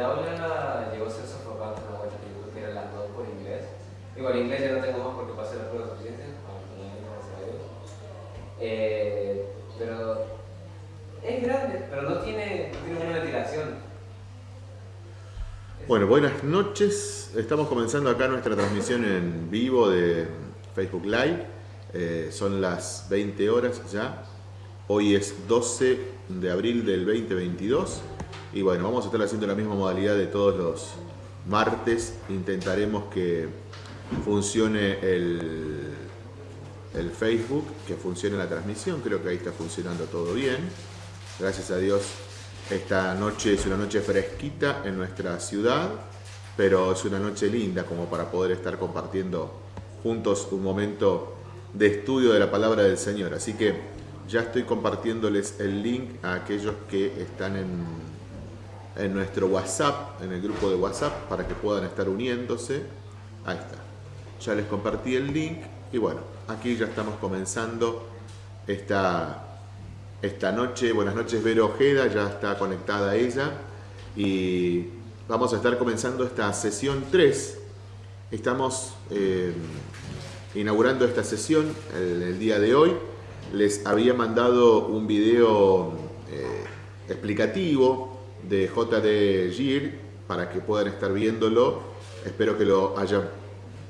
el aula llegó a ser sofocante una vuelta que yo era las dos por inglés. Igual inglés ya no tengo más porque pasé la prueba suficiente. Eh, pero es grande, pero no tiene, no tiene. Bueno, buenas noches. Estamos comenzando acá nuestra transmisión en vivo de Facebook Live. Eh, son las 20 horas ya. Hoy es 12 de abril del 2022. Y bueno, vamos a estar haciendo la misma modalidad de todos los martes. Intentaremos que funcione el, el Facebook, que funcione la transmisión. Creo que ahí está funcionando todo bien. Gracias a Dios, esta noche es una noche fresquita en nuestra ciudad, pero es una noche linda como para poder estar compartiendo juntos un momento de estudio de la palabra del Señor. Así que ya estoy compartiéndoles el link a aquellos que están en en nuestro WhatsApp, en el grupo de WhatsApp, para que puedan estar uniéndose. Ahí está. Ya les compartí el link y bueno, aquí ya estamos comenzando esta, esta noche. Buenas noches, Vero Ojeda, ya está conectada ella. Y vamos a estar comenzando esta sesión 3. Estamos eh, inaugurando esta sesión el, día de hoy. Les había mandado un video eh, explicativo de JD Gir para que puedan estar viéndolo. Espero que lo hayan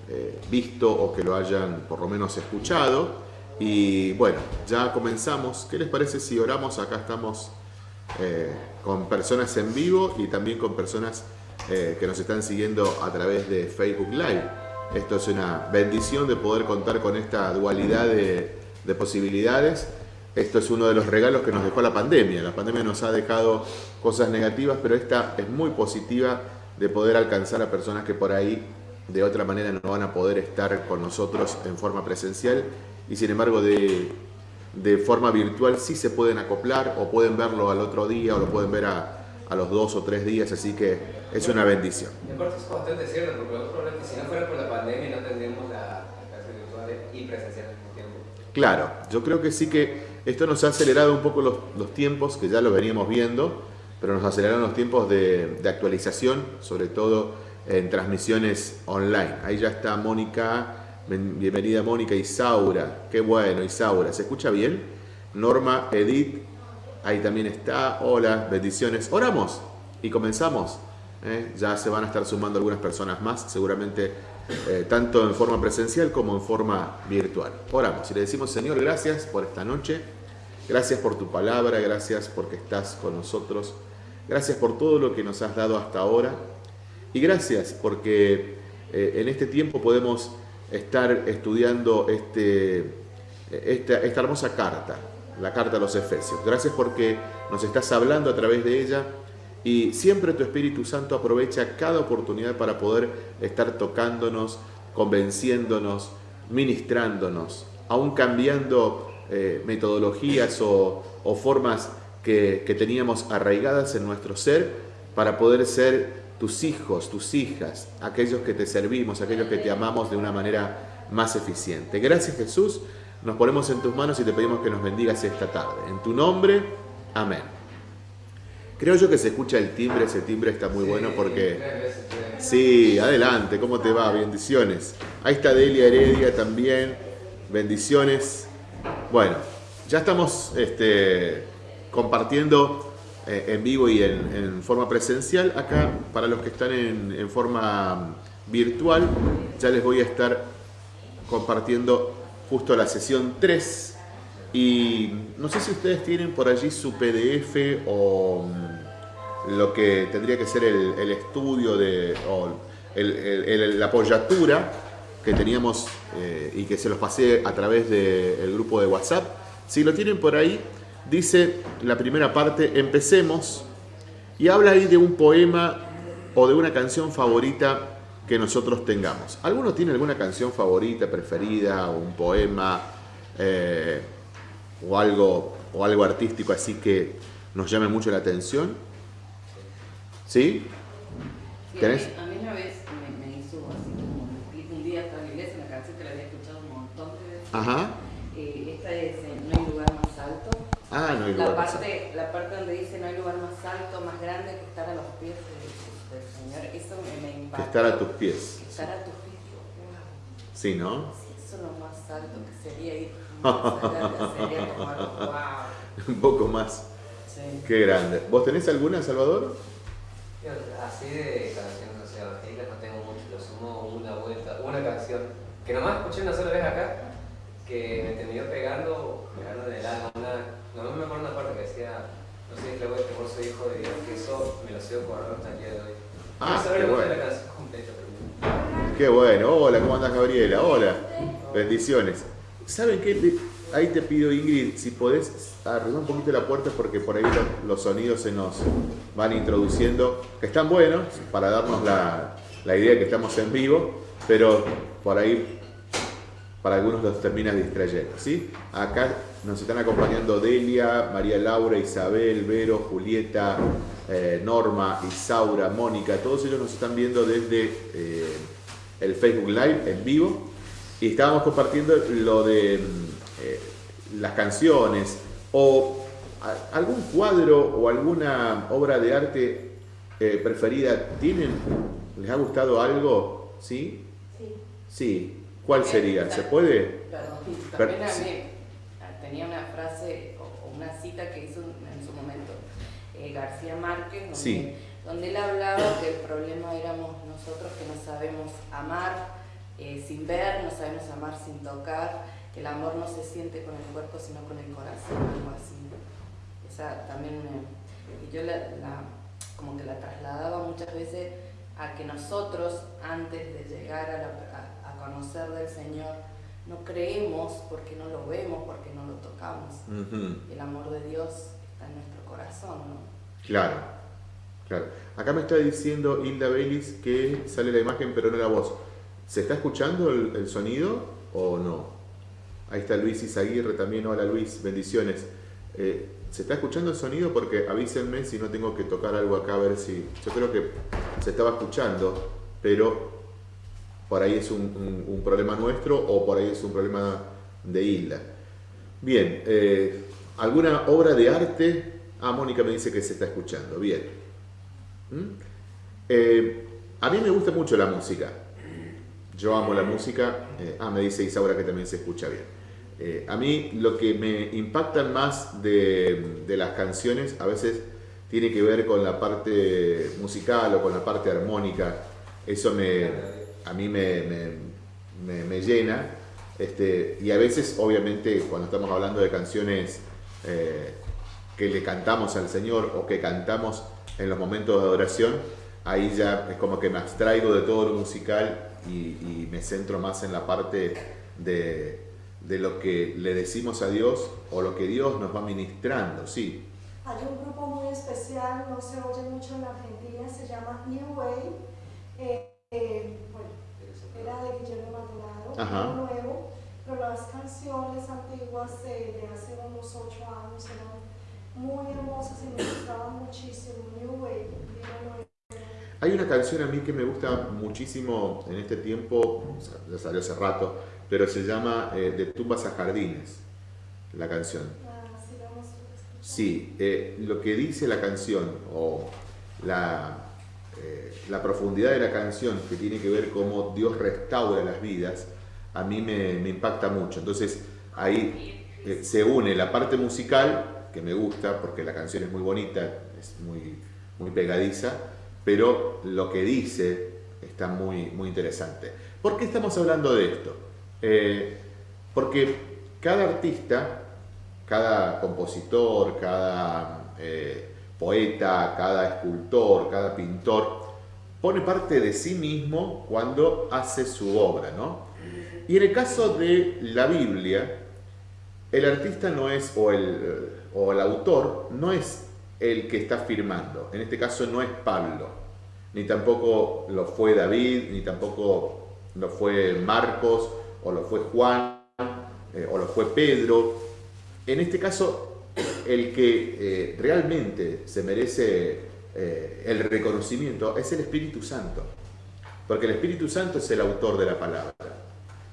eh, visto o que lo hayan por lo menos escuchado. Y bueno, ya comenzamos. ¿Qué les parece si oramos? Acá estamos eh, con personas en vivo y también con personas eh, que nos están siguiendo a través de Facebook Live. Esto es una bendición de poder contar con esta dualidad de, de posibilidades esto es uno de los regalos que nos dejó la pandemia. La pandemia nos ha dejado cosas negativas, pero esta es muy positiva de poder alcanzar a personas que por ahí de otra manera no van a poder estar con nosotros en forma presencial y sin embargo de, forma virtual sí se pueden acoplar o pueden verlo al otro día o lo pueden ver a, los dos o tres días, así que es una bendición. En parte es bastante cierto, porque otro si no fuera por la pandemia no tendríamos la clase virtual y presencial al mismo tiempo. Claro, yo creo que sí que esto nos ha acelerado un poco los, tiempos, que ya lo veníamos viendo, pero nos aceleraron los tiempos de, actualización, sobre todo en transmisiones online. Ahí ya está Mónica, bienvenida Mónica, Isaura, qué bueno Isaura, ¿se escucha bien? Norma, Edith, ahí también está, hola, bendiciones, oramos y comenzamos. ¿eh? Ya se van a estar sumando algunas personas más, seguramente eh, tanto en forma presencial como en forma virtual. Oramos y le decimos, Señor, gracias por esta noche, gracias por tu palabra, gracias porque estás con nosotros, gracias por todo lo que nos has dado hasta ahora y gracias porque eh, en este tiempo podemos estar estudiando este, esta, esta hermosa carta, la carta a los Efesios. Gracias porque nos estás hablando a través de ella y siempre tu Espíritu Santo aprovecha cada oportunidad para poder estar tocándonos, convenciéndonos, ministrándonos, aún cambiando eh, metodologías o, formas que, que, teníamos arraigadas en nuestro ser para poder ser tus hijos, tus hijas, aquellos que te servimos, aquellos que te amamos de una manera más eficiente. Gracias Jesús, nos ponemos en tus manos y te pedimos que nos bendigas esta tarde. En tu nombre, amén. Creo yo que se escucha el timbre, ese timbre está muy bueno porque... Sí, adelante, ¿cómo te va? Bendiciones. Ahí está Delia Heredia también, bendiciones. Bueno, ya estamos este, compartiendo eh, en vivo y en, forma presencial. Acá, para los que están en, en forma virtual, ya les voy a estar compartiendo justo la sesión 3 y no sé si ustedes tienen por allí su PDF o mm, lo que tendría que ser el, estudio de, o la apoyatura que teníamos eh, y que se los pasé a través del grupo de WhatsApp. Si lo tienen por ahí, dice la primera parte, empecemos, y habla ahí de un poema o de una canción favorita que nosotros tengamos. ¿Alguno tiene alguna canción favorita, preferida, un poema? Eh, o algo, o algo artístico así que nos llame mucho la atención? ¿Sí? ¿Tenés? A mí una vez me, hizo así como un día hasta la iglesia, canción que la había escuchado un montón de veces. Ajá. Eh, esta es No hay lugar más alto. Ah, no hay La lugar más parte, la parte donde dice no hay lugar más alto, más grande que estar a los pies de- del Señor, eso me, me Que impacta. estar a tus pies. Que estar a tus pies, wow. Sí, ¿no? Si eso es lo más alto que sería ir Un poco más. Sí. Qué grande. ¿Vos tenés alguna, Salvador? Yo, Así de canciones, o sea, evangélicas no tengo mucho, lo sumo una vuelta, una canción que nomás escuché una sola vez acá, que me terminó pegando, pegando en el alma, una, no me acuerdo una parte que decía, no sé, es la voz por soy hijo de Dios, que eso me lo sigo guardando hasta el día de hoy. Ah, no qué la bueno. canción completa, pero Qué bueno. Hola, ¿cómo andas, Gabriela? Hola. Bendiciones. ¿Saben qué? Ahí te pido, Ingrid, si podés arreglar un poquito la puerta porque por ahí lo- los sonidos se nos van introduciendo, que están buenos para darnos la, la idea que estamos en vivo, pero por ahí para algunos los terminas distrayendo, ¿sí? Acá nos están acompañando Delia, María Laura, Isabel, Vero, Julieta, eh, Norma, Isaura, Mónica, todos ellos nos están viendo desde eh, el Facebook Live en vivo y estábamos compartiendo lo de mm, eh, las canciones o a- algún cuadro o alguna obra de arte eh, preferida. ¿Tienen? ¿Les ha gustado algo? ¿Sí? Sí. Sí. ¿Cuál sería? ¿Se puede? Perdón, Per- también a mí ah, tenía una frase o o una cita que hizo en su momento eh, García Márquez, donde, Sí. donde él hablaba que el problema éramos nosotros que no sabemos amar eh, sin ver, no sabemos amar sin tocar, que el amor no se siente con el cuerpo sino con el corazón, algo así. Esa también me... Y yo la, la- como que la trasladaba muchas veces a que nosotros, antes de llegar a, la- a- a conocer del Señor, no creemos porque no lo vemos, porque no lo tocamos. El amor de Dios está en nuestro corazón, ¿no? Claro, claro. Acá me está diciendo Hilda Belis que sale la imagen pero no la voz. ¿Se está escuchando el, sonido o no? Ahí está Luis Izaguirre también. Hola Luis, bendiciones. Eh, ¿Se está escuchando el sonido? Porque avísenme si no tengo que tocar algo acá a ver si... Yo creo que se estaba escuchando, pero por ahí es un problema nuestro o por ahí es un problema de Hilda. Bien, eh, ¿alguna obra de arte? Ah, Mónica me dice que se está escuchando. Bien. ¿Mm? Eh, a mí me gusta mucho la música. Yo amo la música. Eh, ah, me dice Isaura que también se escucha bien. Eh, a mí lo que me impacta más de, las canciones a veces tiene que ver con la parte musical o con la parte armónica. Eso me, a mí me- me llena. Este, y a veces, obviamente, cuando estamos hablando de canciones eh, que le cantamos al Señor o que cantamos en los momentos de adoración, ahí ya es como que me abstraigo de todo lo musical y, y me centro más en la parte de, de lo que le decimos a Dios o lo que Dios nos va ministrando, sí. Hay un grupo muy especial, no se oye mucho en Argentina, se llama New Way. Eh, eh, bueno, era de Guillermo Maldonado, nuevo, pero las canciones antiguas eh, de hace unos ocho años eran muy hermosas y me gustaban muchísimo. New Way, Nueva. Hay una canción a mí que me gusta muchísimo en este tiempo, o sea, ya salió hace rato, pero se llama eh, De tumbas a jardines, la canción. Ah. Sí, eh, lo que dice la canción o la, eh, la profundidad de la canción que tiene que ver cómo Dios restaura las vidas, a mí me, me impacta mucho. Entonces ahí eh, se une la parte musical, que me gusta porque la canción es muy bonita, es muy, muy pegadiza, pero lo que dice está muy, muy interesante. ¿Por qué estamos hablando de esto? Eh, porque cada artista cada compositor, cada eh, poeta, cada escultor, cada pintor, pone parte de sí mismo cuando hace su obra, ¿no? Y en el caso de la Biblia, el artista no es, o el, o el autor, no es el que está firmando. En este caso no es Pablo, ni tampoco lo fue David, ni tampoco lo fue Marcos, o lo fue Juan, eh, o lo fue Pedro. En este caso, el que eh, realmente se merece eh, el reconocimiento es el Espíritu Santo, porque el Espíritu Santo es el autor de la palabra.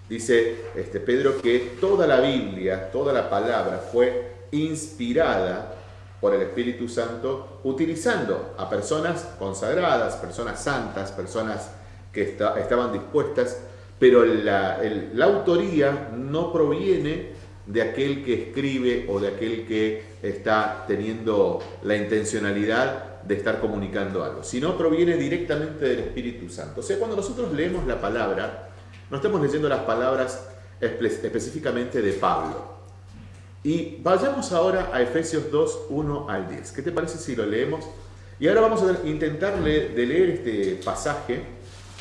Dice este, Pedro que toda la Biblia, toda la palabra fue inspirada por el Espíritu Santo, utilizando a personas consagradas, personas santas, personas que estaban dispuestas, pero la, autoría no proviene de aquel que escribe o de aquel que está teniendo la intencionalidad de estar comunicando algo, sino proviene directamente del Espíritu Santo. O sea, cuando nosotros leemos la palabra, no estamos leyendo las palabras específicamente de Pablo. Y vayamos ahora a Efesios 2, 1 al 10. ¿Qué te parece si lo leemos? Y ahora vamos a intentar leer este pasaje,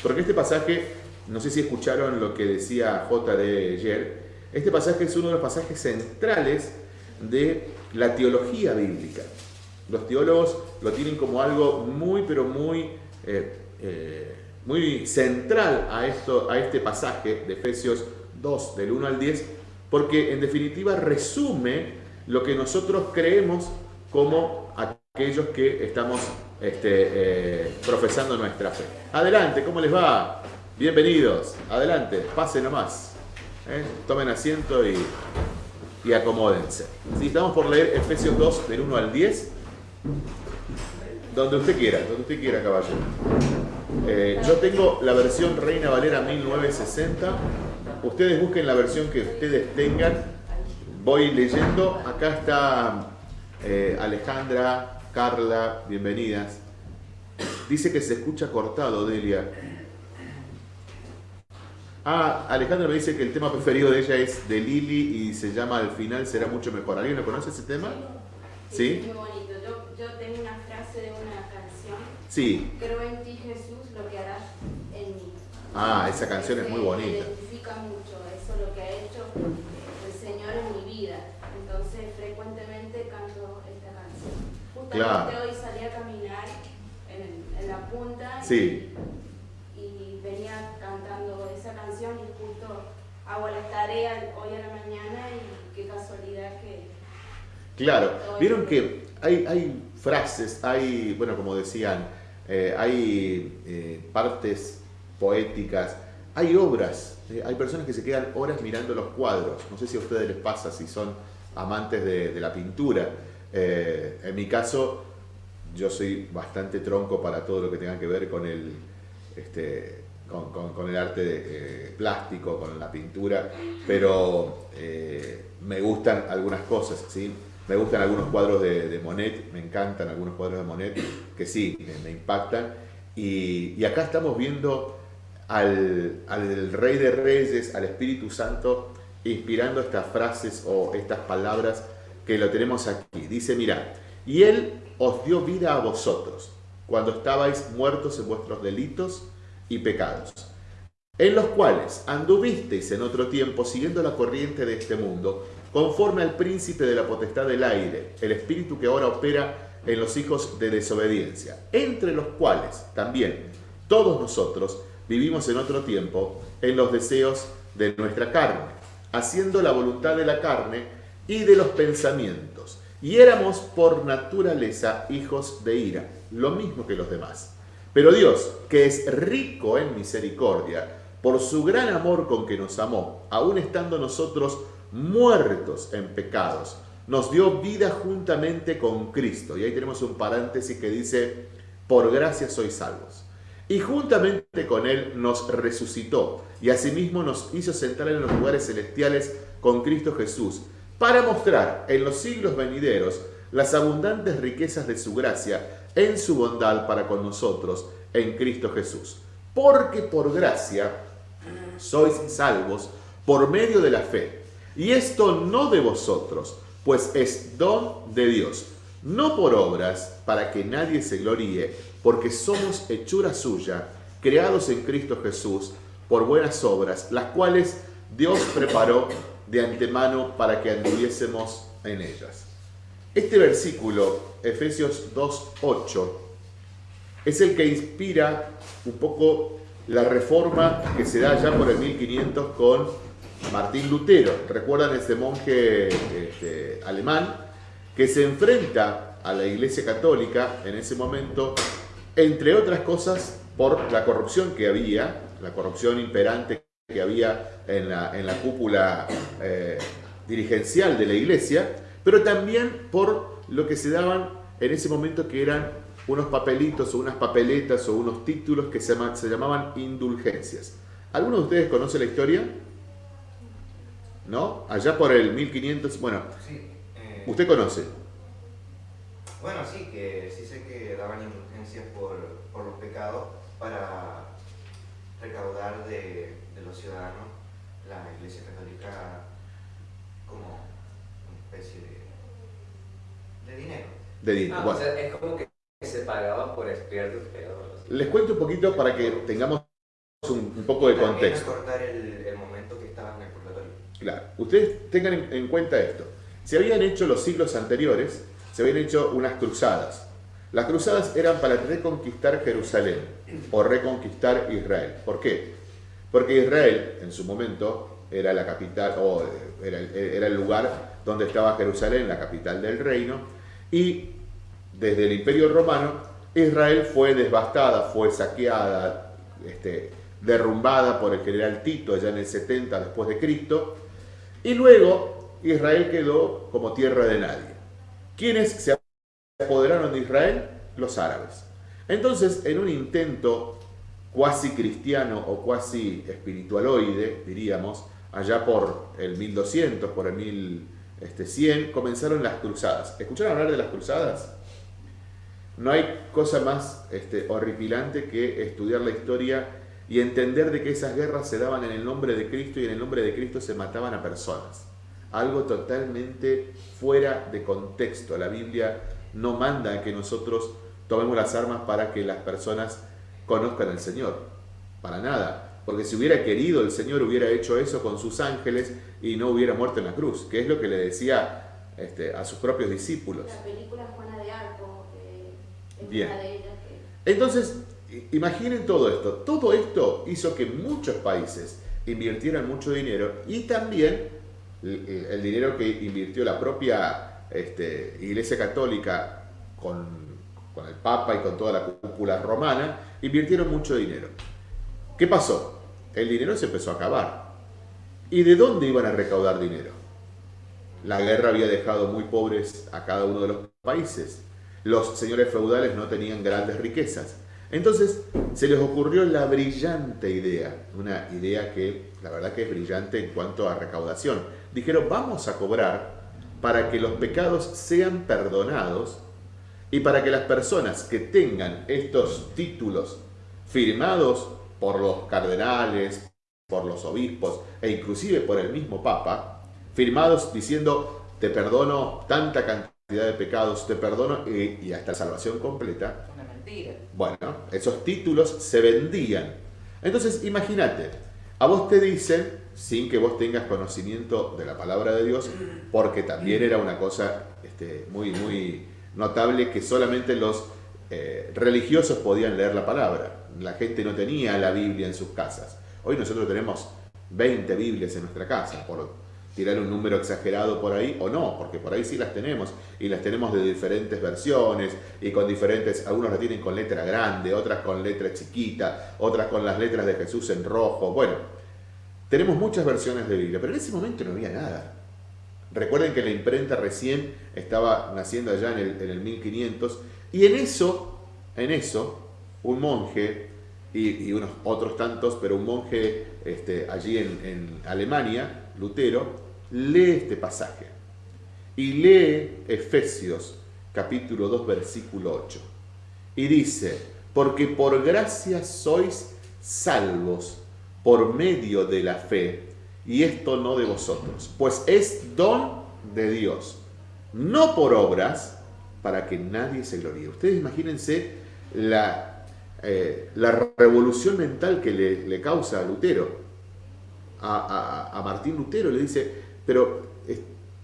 porque este pasaje, no sé si escucharon lo que decía J. de ayer, este pasaje es uno de los pasajes centrales de la teología bíblica. Los teólogos lo tienen como algo muy, pero muy, eh, eh, muy central a, esto, a este pasaje de Efesios 2, del 1 al 10, porque en definitiva resume lo que nosotros creemos como aquellos que estamos este, eh, profesando nuestra fe. Adelante, ¿cómo les va? Bienvenidos, adelante, pasen nomás. ¿eh? Tomen asiento y, y acomódense. estamos por leer Efesios 2, del 1 al 10. Donde usted quiera, donde usted quiera, caballero. Eh, yo tengo la versión Reina Valera 1960. Ustedes busquen la versión que ustedes tengan. Voy leyendo. Acá está eh, Alejandra, Carla, bienvenidas. Dice que se escucha cortado, Delia. Ah, Alejandra me dice que el tema preferido de ella es de Lili y se llama Al final será mucho mejor. ¿Alguien lo conoce ese tema? Sí. Muy bonito. Yo, tengo una frase de una canción. Sí. Creo en ti Jesús lo que harás en mí. Ah, esa canción es muy bonita. Mucho eso, lo que ha hecho el Señor en mi vida. Entonces frecuentemente canto esta canción. Justamente hoy salí a caminar en, en la punta. Sí. y venía cantando esa canción y justo hago la tarea hoy a la mañana y qué casualidad que... Claro, vieron que hay, hay frases, hay, bueno, como decían, eh, hay eh, partes poéticas, hay obras, eh, hay personas que se quedan horas mirando los cuadros, no sé si a ustedes les pasa, si son amantes de, la pintura. en mi caso, yo soy bastante tronco para todo lo que tenga que ver con el, este, arte eh, plástico, con la pintura, pero eh, me gustan algunas cosas, ¿sí? Me gustan algunos cuadros de, Monet, me encantan algunos cuadros de Monet, que sí, me, impactan. Y, acá estamos viendo al, al, Rey de Reyes, al Espíritu Santo, inspirando estas frases o estas palabras que lo tenemos aquí. Dice, mira, y Él os dio vida a vosotros, cuando estabais muertos en vuestros delitos y pecados, en los cuales anduvisteis en otro tiempo siguiendo la corriente de este mundo, conforme al príncipe de la potestad del aire, el espíritu que ahora opera en los hijos de desobediencia, entre los cuales también todos nosotros vivimos en otro tiempo en los deseos de nuestra carne, haciendo la voluntad de la carne y de los pensamientos, y éramos por naturaleza hijos de ira, lo mismo que los demás. Pero Dios, que es rico en misericordia, por su gran amor con que nos amó, aun estando nosotros muertos en pecados, nos dio vida juntamente con Cristo. Y ahí tenemos un paréntesis que dice, por gracia sois salvos. Y juntamente con Él nos resucitó y asimismo nos hizo sentar en los lugares celestiales con Cristo Jesús, para mostrar en los siglos venideros las abundantes riquezas de su gracia en su bondad para con nosotros en Cristo Jesús. Porque por gracia sois salvos por medio de la fe. Y esto no de vosotros, pues es don de Dios, no por obras para que nadie se gloríe, porque somos hechura suya, creados en Cristo Jesús por buenas obras, las cuales Dios preparó de antemano para que anduviésemos en ellas. Este versículo, Efesios 2.8, es el que inspira un poco la reforma que se da ya por el 1500 con Martín Lutero. ¿Recuerdan ese monje este, alemán que se enfrenta a la Iglesia Católica en ese momento, entre otras cosas, por la corrupción que había, la corrupción imperante que había en la, en la cúpula eh, dirigencial de la Iglesia, pero también por lo que se daban en ese momento que eran unos papelitos o unas papeletas o unos títulos que se, se llamaban indulgencias. ¿Alguno de ustedes conoce la historia? ¿No? Allá por el 1500, bueno, eh, ¿usted conoce? Bueno, sí, que sí sé que daban indulgencias por, por los pecados para recaudar de, de, los ciudadanos la Iglesia Católica como una especie de, de dinero. De dinero. Ah, bueno. o sea, es como que se pagaba por expiar tus pecados. Les cuento un poquito para que tengamos un, un poco de contexto. cortar el, el, momento que estaban en el purgatorio. Claro, ustedes tengan en, en cuenta esto. Se habían hecho los siglos anteriores, se habían hecho unas cruzadas. Las cruzadas eran para reconquistar Jerusalén o reconquistar Israel. ¿Por qué? Porque Israel en su momento era la capital o era, el lugar donde estaba Jerusalén, la capital del reino, y desde el Imperio Romano Israel fue devastada, fue saqueada, este, derrumbada por el general Tito allá en el 70 después de Cristo, y luego Israel quedó como tierra de nadie. ¿Quiénes se apoderaron de Israel? Los árabes. Entonces, en un intento cuasi cristiano o cuasi espiritualoide, diríamos, allá por el 1200, por el 1100, comenzaron las cruzadas. ¿Escucharon hablar de las cruzadas? No hay cosa más este, horripilante que estudiar la historia y entender de que esas guerras se daban en el nombre de Cristo y en el nombre de Cristo se mataban a personas. Algo totalmente fuera de contexto. La Biblia no manda a que nosotros tomemos las armas para que las personas conozcan al Señor. Para nada. Porque si hubiera querido el Señor hubiera hecho eso con sus ángeles y no hubiera muerto en la cruz, que es lo que le decía este, a sus propios discípulos. La película Juana de Arco eh, es Bien. una de ellas que... Entonces, imaginen todo esto. Todo esto hizo que muchos países invirtieran mucho dinero y también el, el dinero que invirtió la propia este, Iglesia Católica con, con el Papa y con toda la cúpula romana, invirtieron mucho dinero. ¿Qué pasó? El dinero se empezó a acabar. ¿Y de dónde iban a recaudar dinero? La guerra había dejado muy pobres a cada uno de los países. Los señores feudales no tenían grandes riquezas. Entonces se les ocurrió la brillante idea, una idea que la verdad que es brillante en cuanto a recaudación. Dijeron, vamos a cobrar para que los pecados sean perdonados y para que las personas que tengan estos títulos firmados por los cardenales, por los obispos e inclusive por el mismo Papa, firmados diciendo te perdono tanta cantidad de pecados, te perdono y, y hasta salvación completa. Una mentira. Bueno, esos títulos se vendían. Entonces imagínate, a vos te dicen, sin que vos tengas conocimiento de la palabra de Dios, porque también era una cosa este, muy, muy notable que solamente los eh, religiosos podían leer la palabra. La gente no tenía la Biblia en sus casas. Hoy nosotros tenemos 20 Biblias en nuestra casa, por tirar un número exagerado por ahí, o no, porque por ahí sí las tenemos, y las tenemos de diferentes versiones, y con diferentes, algunos las tienen con letra grande, otras con letra chiquita, otras con las letras de Jesús en rojo, bueno, tenemos muchas versiones de Biblia, pero en ese momento no había nada. Recuerden que la imprenta recién estaba naciendo allá en el, en el 1500, y en eso, en eso, un monje, y, unos otros tantos, pero un monje este, allí en, en Alemania, Lutero, lee este pasaje y lee Efesios capítulo 2 versículo 8 y dice, porque por gracia sois salvos por medio de la fe y esto no de vosotros, pues es don de Dios, no por obras para que nadie se gloríe. Ustedes imagínense la, eh, la revolución mental que le, le causa a Lutero. A, a, a Martín Lutero le dice, pero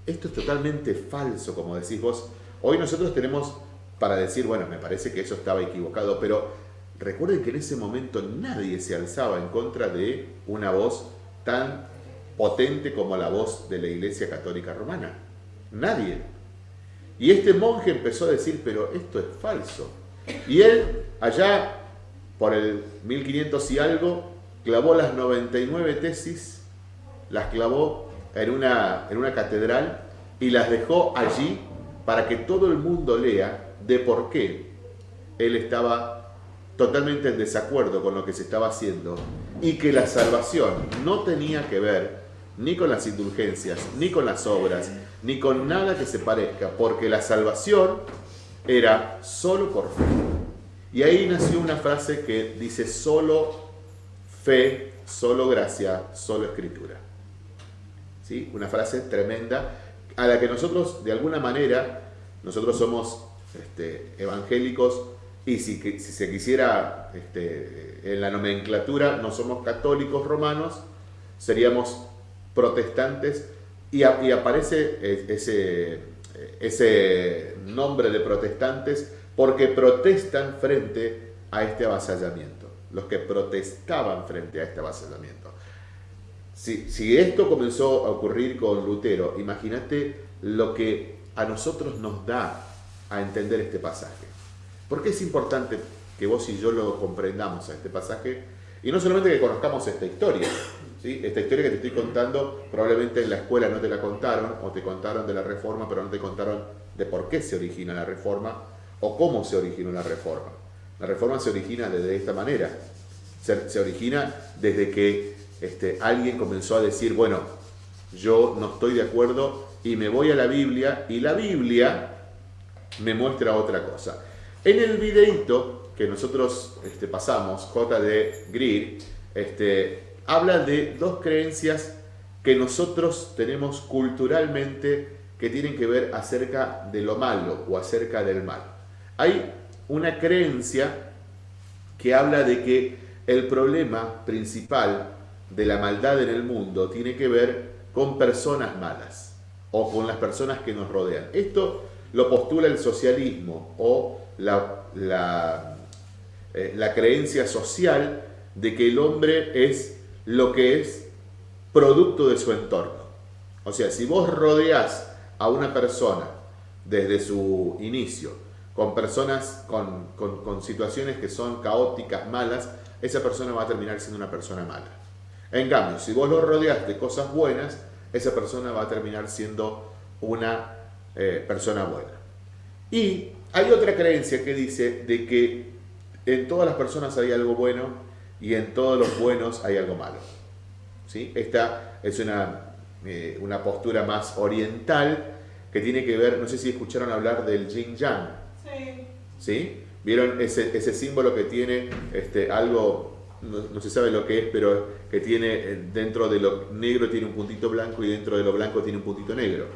esto es totalmente falso, como decís vos. Hoy nosotros tenemos para decir, bueno, me parece que eso estaba equivocado, pero recuerden que en ese momento nadie se alzaba en contra de una voz tan potente como la voz de la Iglesia Católica Romana. Nadie. Y este monje empezó a decir, pero esto es falso. Y él, allá por el 1500 y algo, clavó las 99 tesis, las clavó en una, en una catedral y las dejó allí para que todo el mundo lea de por qué él estaba totalmente en desacuerdo con lo que se estaba haciendo y que la salvación no tenía que ver ni con las indulgencias, ni con las obras, ni con nada que se parezca, porque la salvación era solo por fe. Y ahí nació una frase que dice solo fe, solo gracia, solo escritura. ¿Sí? Una frase tremenda a la que nosotros, de alguna manera, nosotros somos este, evangélicos y si, se quisiera este, en la nomenclatura, no somos católicos romanos, seríamos protestantes y, aparece e, ese, ese nombre de protestantes porque protestan frente a este avasallamiento, los que protestaban frente a este avasallamiento. Si, si esto comenzó a ocurrir con Lutero, imagínate lo que a nosotros nos da a entender este pasaje. ¿Por qué es importante que vos y yo lo comprendamos a este pasaje? Y no solamente que conozcamos esta historia, ¿sí? esta historia que te estoy contando probablemente en la escuela no te la contaron, o te contaron de la reforma, pero no te contaron de por qué se origina la reforma, o cómo se originó la reforma. La reforma se origina de esta manera, se, se origina desde que este, alguien comenzó a decir, bueno, yo no estoy de acuerdo y me voy a la Biblia, y la Biblia me muestra otra cosa. En el videito que nosotros este, pasamos, J.D. Greer, este, habla de dos creencias que nosotros tenemos culturalmente que tienen que ver acerca de lo malo o acerca del mal. Hay una creencia que habla de que el problema principal de la maldad en el mundo tiene que ver con personas malas o con las personas que nos rodean. Esto lo postula el socialismo o la, eh, la creencia social de que el hombre es lo que es producto de su entorno. O sea, si vos rodeás a una persona desde su inicio con personas, con, con, situaciones que son caóticas, malas, esa persona va a terminar siendo una persona mala. En cambio, si vos lo rodeás de cosas buenas, esa persona va a terminar siendo una eh, persona buena. Y hay otra creencia que dice de que en todas las personas hay algo bueno y en todos los buenos hay algo malo. ¿Sí? Esta es una, eh, una postura más oriental que tiene que ver, no sé si escucharon hablar del yin yang. Sí. ¿Sí? ¿Vieron ese, ese símbolo que tiene este, algo, no, no, se sabe lo que es, pero que tiene eh, dentro de lo negro tiene un puntito blanco y dentro de lo blanco tiene un puntito negro?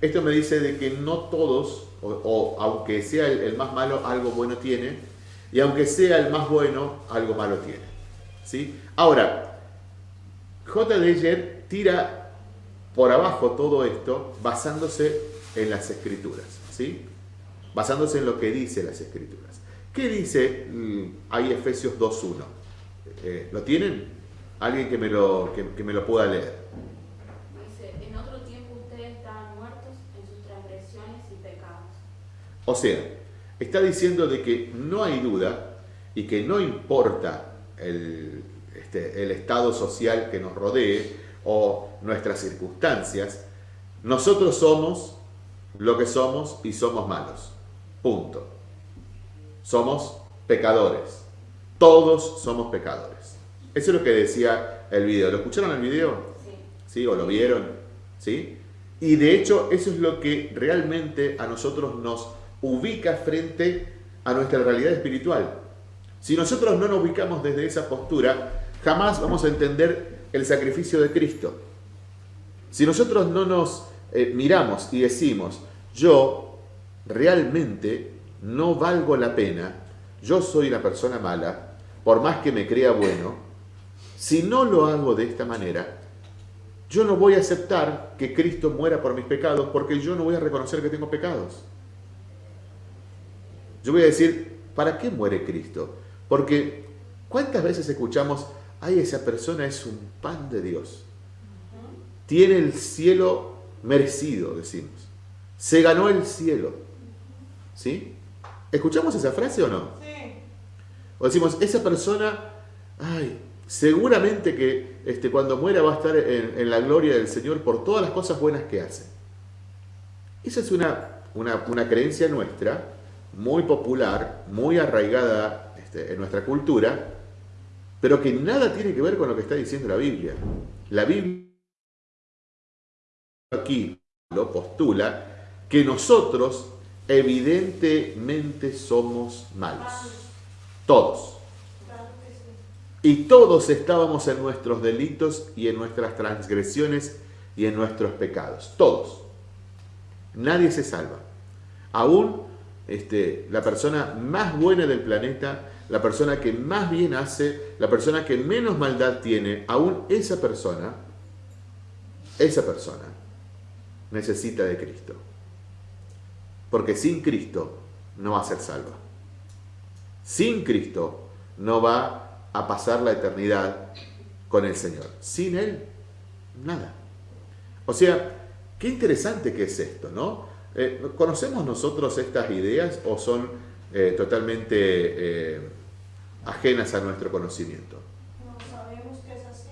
Esto me dice de que no todos, o, aunque sea el, más malo, algo bueno tiene, y aunque sea el más bueno, algo malo tiene. ¿Sí? Ahora, J. Deyer tira por abajo todo esto basándose en las escrituras, ¿sí? basándose en lo que dice las escrituras. ¿Qué dice ahí Efesios 2.1? Eh, ¿Lo tienen? Alguien que me lo, que me lo pueda leer. O sea, está diciendo de que no hay duda y que no importa el, este, el estado social que nos rodee o nuestras circunstancias, nosotros somos lo que somos y somos malos. Punto. Somos pecadores. Todos somos pecadores. Eso es lo que decía el video. ¿Lo escucharon el video? Sí. ¿Sí? ¿O lo vieron? ¿Sí? Y de hecho eso es lo que realmente a nosotros nos ubica frente a nuestra realidad espiritual. Si nosotros no nos ubicamos desde esa postura, jamás vamos a entender el sacrificio de Cristo. Si nosotros no nos eh, miramos y decimos, yo realmente no valgo la pena, yo soy una persona mala, por más que me crea bueno, si no lo hago de esta manera, yo no voy a aceptar que Cristo muera por mis pecados porque yo no voy a reconocer que tengo pecados. Yo voy a decir, ¿para qué muere Cristo? Porque ¿cuántas veces escuchamos, ay, esa persona es un pan de Dios? Tiene el cielo merecido, decimos. Se ganó el cielo. ¿Sí? ¿Escuchamos esa frase o no? Sí. O decimos, esa persona, ay, seguramente que este, cuando muera va a estar en, en la gloria del Señor por todas las cosas buenas que hace. Esa es una, una, creencia nuestra, muy popular, muy arraigada este, en nuestra cultura, pero que nada tiene que ver con lo que está diciendo la Biblia. La Biblia aquí lo postula que nosotros evidentemente somos malos. Todos. Y todos estábamos en nuestros delitos y en nuestras transgresiones y en nuestros pecados. Todos. Nadie se salva. Aún este, la persona más buena del planeta, la persona que más bien hace, la persona que menos maldad tiene, aún esa persona, esa persona necesita de Cristo. Porque sin Cristo no va a ser salva. Sin Cristo no va a pasar la eternidad con el Señor. Sin Él, nada. O sea, qué interesante que es esto, ¿no? Eh, ¿Conocemos nosotros estas ideas o son eh, totalmente eh, ajenas a nuestro conocimiento? No sabemos que es así.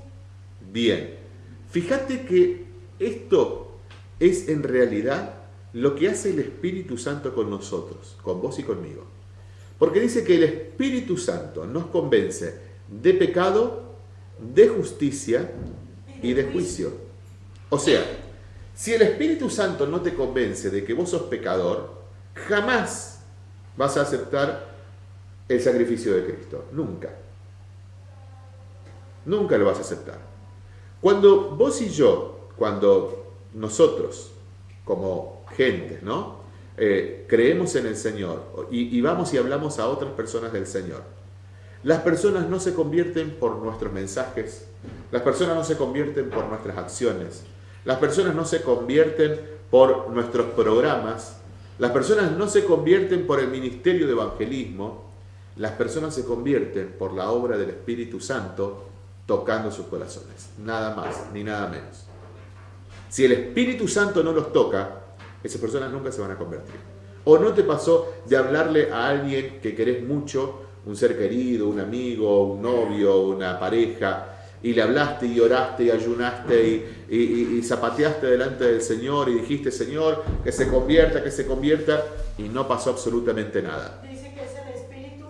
Bien, fíjate que esto es en realidad lo que hace el Espíritu Santo con nosotros, con vos y conmigo. Porque dice que el Espíritu Santo nos convence de pecado, de justicia y de juicio. O sea, si el Espíritu Santo no te convence de que vos sos pecador, jamás vas a aceptar el sacrificio de Cristo. Nunca. Nunca lo vas a aceptar. Cuando vos y yo, cuando nosotros, como gente, ¿no? Eh, creemos en el Señor y, vamos y hablamos a otras personas del Señor. Las personas no se convierten por nuestros mensajes, las personas no se convierten por nuestras acciones, las personas no se convierten por nuestros programas, las personas no se convierten por el ministerio de evangelismo, las personas se convierten por la obra del Espíritu Santo tocando sus corazones, nada más ni nada menos. Si el Espíritu Santo no los toca, esas personas nunca se van a convertir. O no te pasó de hablarle a alguien que querés mucho, un ser querido, un amigo, un novio, una pareja, y le hablaste y oraste y ayunaste y, zapateaste delante del Señor y dijiste, Señor, que se convierta, que se convierta, y no pasó absolutamente nada. Dice que es el Espíritu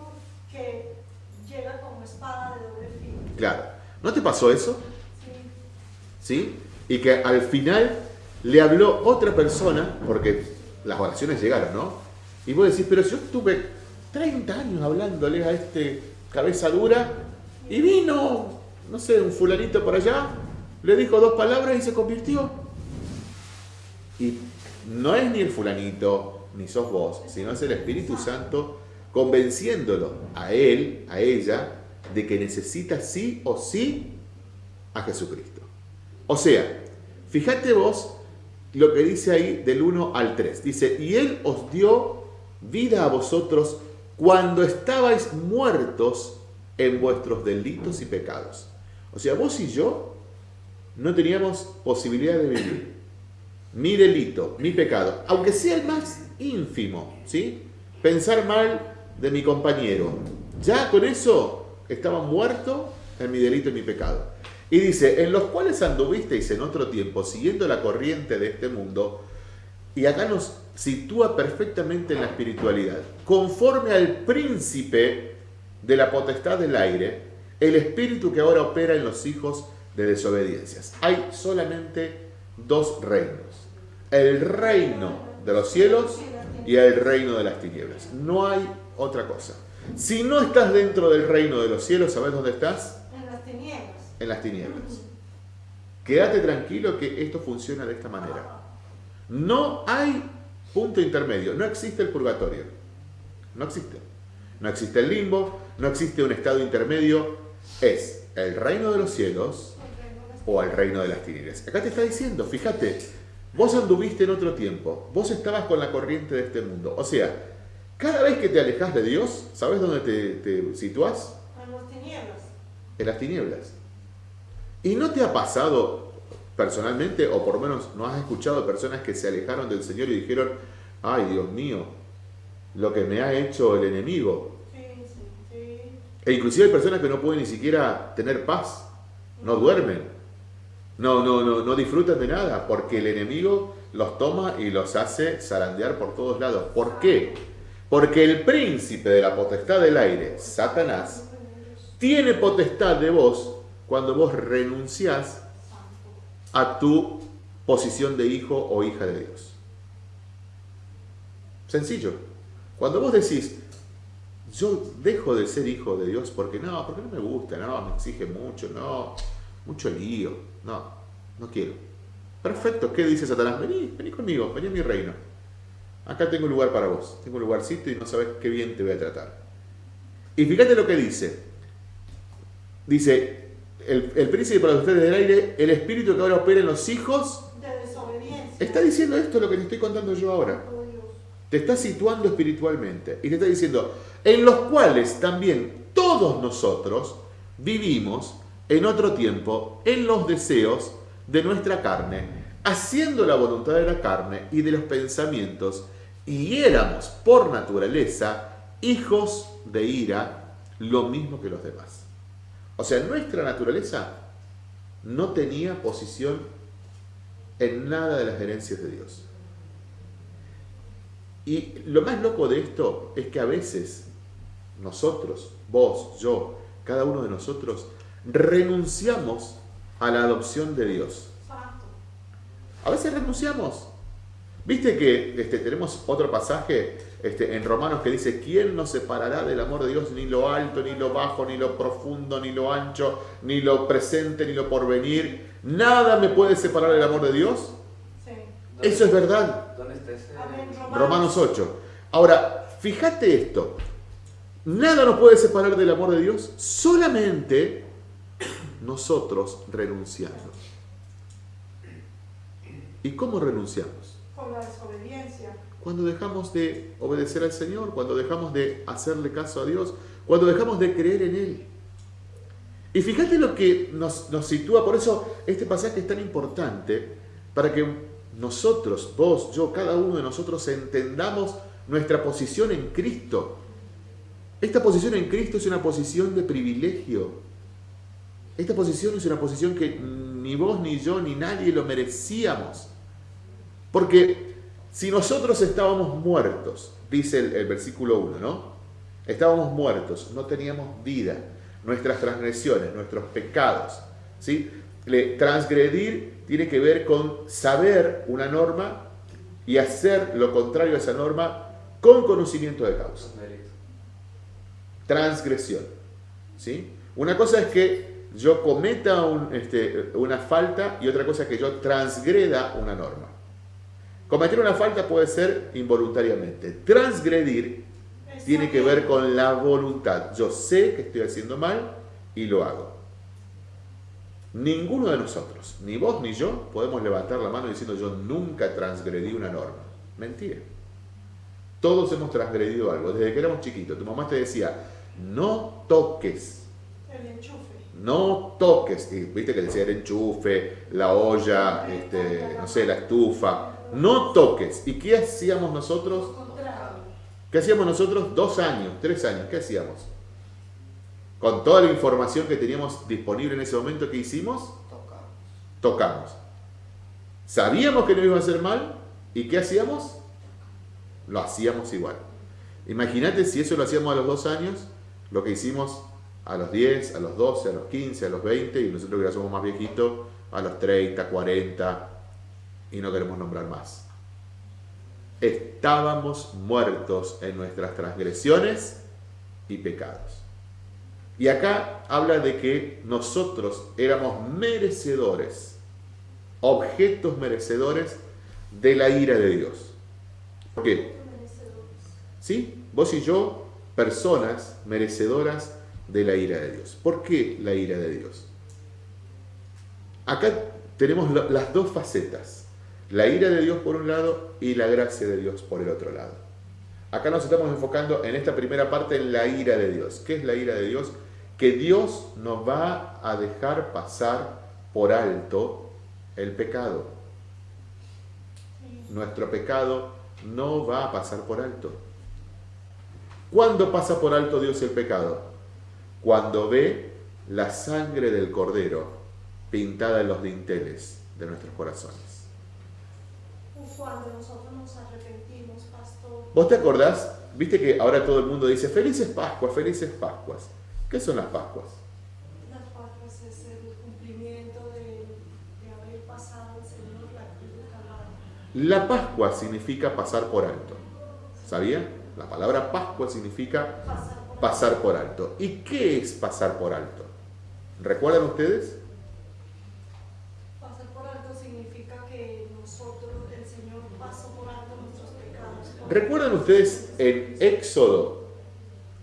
que llega como espada de doble filo. Claro. ¿No te pasó eso? Sí. ¿Sí? Y que al final le habló otra persona, porque las oraciones llegaron, ¿no? Y vos decís, pero yo estuve 30 años hablándole a este cabeza dura y vino, no sé, un fulanito por allá, le dijo dos palabras y se convirtió. Y no es ni el fulanito, ni sos vos, sino es el Espíritu Santo convenciéndolo a él, a ella, de que necesita sí o sí a Jesucristo. O sea, fíjate vos lo que dice ahí del 1 al 3. Dice, y Él os dio vida a vosotros cuando estabais muertos en vuestros delitos y pecados. O sea, vos y yo no teníamos posibilidad de vivir. Mi delito, mi pecado, aunque sea el más ínfimo, ¿sí? Pensar mal de mi compañero. Ya con eso estaba muerto en mi delito y mi pecado. Y dice, en los cuales anduvisteis en otro tiempo, siguiendo la corriente de este mundo, y acá nos sitúa perfectamente en la espiritualidad, conforme al príncipe de la potestad del aire, el espíritu que ahora opera en los hijos de desobediencias. Hay solamente dos reinos, el reino de los cielos y el reino de las tinieblas. No hay otra cosa. Si no estás dentro del reino de los cielos, ¿sabes dónde estás? En las tinieblas en las tinieblas. Quédate tranquilo que esto funciona de esta manera. No hay punto intermedio, no existe el purgatorio. No existe. No existe el limbo, no existe un estado intermedio. Es el reino de los cielos o el reino de las tinieblas. Acá te está diciendo, fíjate, vos anduviste en otro tiempo, vos estabas con la corriente de este mundo. O sea, cada vez que te alejas de Dios, ¿sabes dónde te, te situás? En las tinieblas. En las tinieblas. ¿Y no te ha pasado personalmente, o por lo menos no has escuchado personas que se alejaron del Señor y dijeron, ay Dios mío, lo que me ha hecho el enemigo? E inclusive hay personas que no pueden ni siquiera tener paz, no duermen, no, no, no, no disfrutan de nada, porque el enemigo los toma y los hace zarandear por todos lados. ¿Por qué? Porque el príncipe de la potestad del aire, Satanás, tiene potestad de vos cuando vos renunciás a tu posición de hijo o hija de Dios. Sencillo. Cuando vos decís, yo dejo de ser hijo de Dios porque no, porque no me gusta, no, me exige mucho, no, mucho lío, no, no quiero. Perfecto, ¿qué dice Satanás? Vení, vení conmigo, vení a mi reino. Acá tengo un lugar para vos, tengo un lugarcito y no sabes qué bien te voy a tratar. Y fíjate lo que dice. Dice, el, el príncipe para ustedes del aire, el espíritu que ahora opera en los hijos, De desobediencia. está diciendo esto lo que te estoy contando yo ahora. Oh. Te está situando espiritualmente y te está diciendo, en los cuales también todos nosotros vivimos en otro tiempo en los deseos de nuestra carne, haciendo la voluntad de la carne y de los pensamientos, y éramos por naturaleza hijos de ira, lo mismo que los demás. O sea, nuestra naturaleza no tenía posición en nada de las herencias de Dios. Y lo más loco de esto es que a veces nosotros, vos, yo, cada uno de nosotros, renunciamos a la adopción de Dios. A veces renunciamos. Viste que este, tenemos otro pasaje este, en Romanos que dice, ¿quién nos separará del amor de Dios? Ni lo alto, ni lo bajo, ni lo profundo, ni lo ancho, ni lo presente, ni lo porvenir. Nada me puede separar del amor de Dios. Sí. ¿Dónde Eso es verdad. ¿Dónde está ese? Amén. Romanos 8. Ahora, fíjate esto. Nada nos puede separar del amor de Dios, solamente nosotros renunciando. ¿Y cómo renunciamos? Con la desobediencia. Cuando dejamos de obedecer al Señor, cuando dejamos de hacerle caso a Dios, cuando dejamos de creer en Él. Y fíjate lo que nos, nos sitúa, por eso este pasaje es tan importante, para que nosotros, vos, yo, cada uno de nosotros entendamos nuestra posición en Cristo. Esta posición en Cristo es una posición de privilegio. Esta posición es una posición que ni vos, ni yo, ni nadie lo merecíamos. Porque si nosotros estábamos muertos, dice el, versículo 1, ¿no? Estábamos muertos, no teníamos vida, nuestras transgresiones, nuestros pecados, ¿sí? Le- transgredir tiene que ver con saber una norma y hacer lo contrario a esa norma con conocimiento de causa. Transgresión. ¿sí? Una cosa es que yo cometa un, este, una falta y otra cosa es que yo transgreda una norma. Cometer una falta puede ser involuntariamente. Transgredir tiene que ver con la voluntad. Yo sé que estoy haciendo mal y lo hago. Ninguno de nosotros, ni vos ni yo, podemos levantar la mano diciendo yo nunca transgredí una norma. Mentira. Todos hemos transgredido algo. Desde que éramos chiquitos, tu mamá te decía, no toques, El enchufe. no toques. Y viste que decía el enchufe, la olla, este, no sé, la estufa. No toques. ¿Y qué hacíamos nosotros? ¿Qué hacíamos nosotros? Dos años, tres años. ¿Qué hacíamos? Con toda la información que teníamos disponible en ese momento, ¿qué hicimos? Tocamos. Tocamos. Sabíamos que no iba a hacer mal. ¿Y qué hacíamos? Lo hacíamos igual. Imagínate si eso lo hacíamos a los dos años, lo que hicimos a los 10, a los 12, a los 15, a los 20, y nosotros que ya somos más viejitos, a los 30, 40, y no queremos nombrar más. Estábamos muertos en nuestras transgresiones y pecados. Y acá habla de que nosotros éramos merecedores, objetos merecedores de la ira de Dios. ¿Por qué? ¿Sí? Vos y yo, personas merecedoras de la ira de Dios. ¿Por qué la ira de Dios? Acá tenemos las dos facetas. La ira de Dios por un lado y la gracia de Dios por el otro lado. Acá nos estamos enfocando en esta primera parte en la ira de Dios. ¿Qué es la ira de Dios? Que Dios nos va a dejar pasar por alto el pecado. Nuestro pecado no va a pasar por alto. ¿Cuándo pasa por alto Dios el pecado? Cuando ve la sangre del cordero pintada en los dinteles de nuestros corazones. cuando nosotros nos arrepentimos, pastor. ¿Vos te acordás? Viste que ahora todo el mundo dice felices Pascuas, felices Pascuas. ¿Qué son las Pascuas? Las Pascuas es el cumplimiento de, de haber pasado el Señor la cruz de Calvario. La Pascua significa pasar por alto. ¿Sabía? La palabra Pascua significa Pasar por alto. ¿Y qué es pasar por alto? ¿Recuerdan ustedes? Pasar por alto significa que nosotros, el Señor pasó por alto nuestros pecados. ¿Recuerdan ustedes en Éxodo?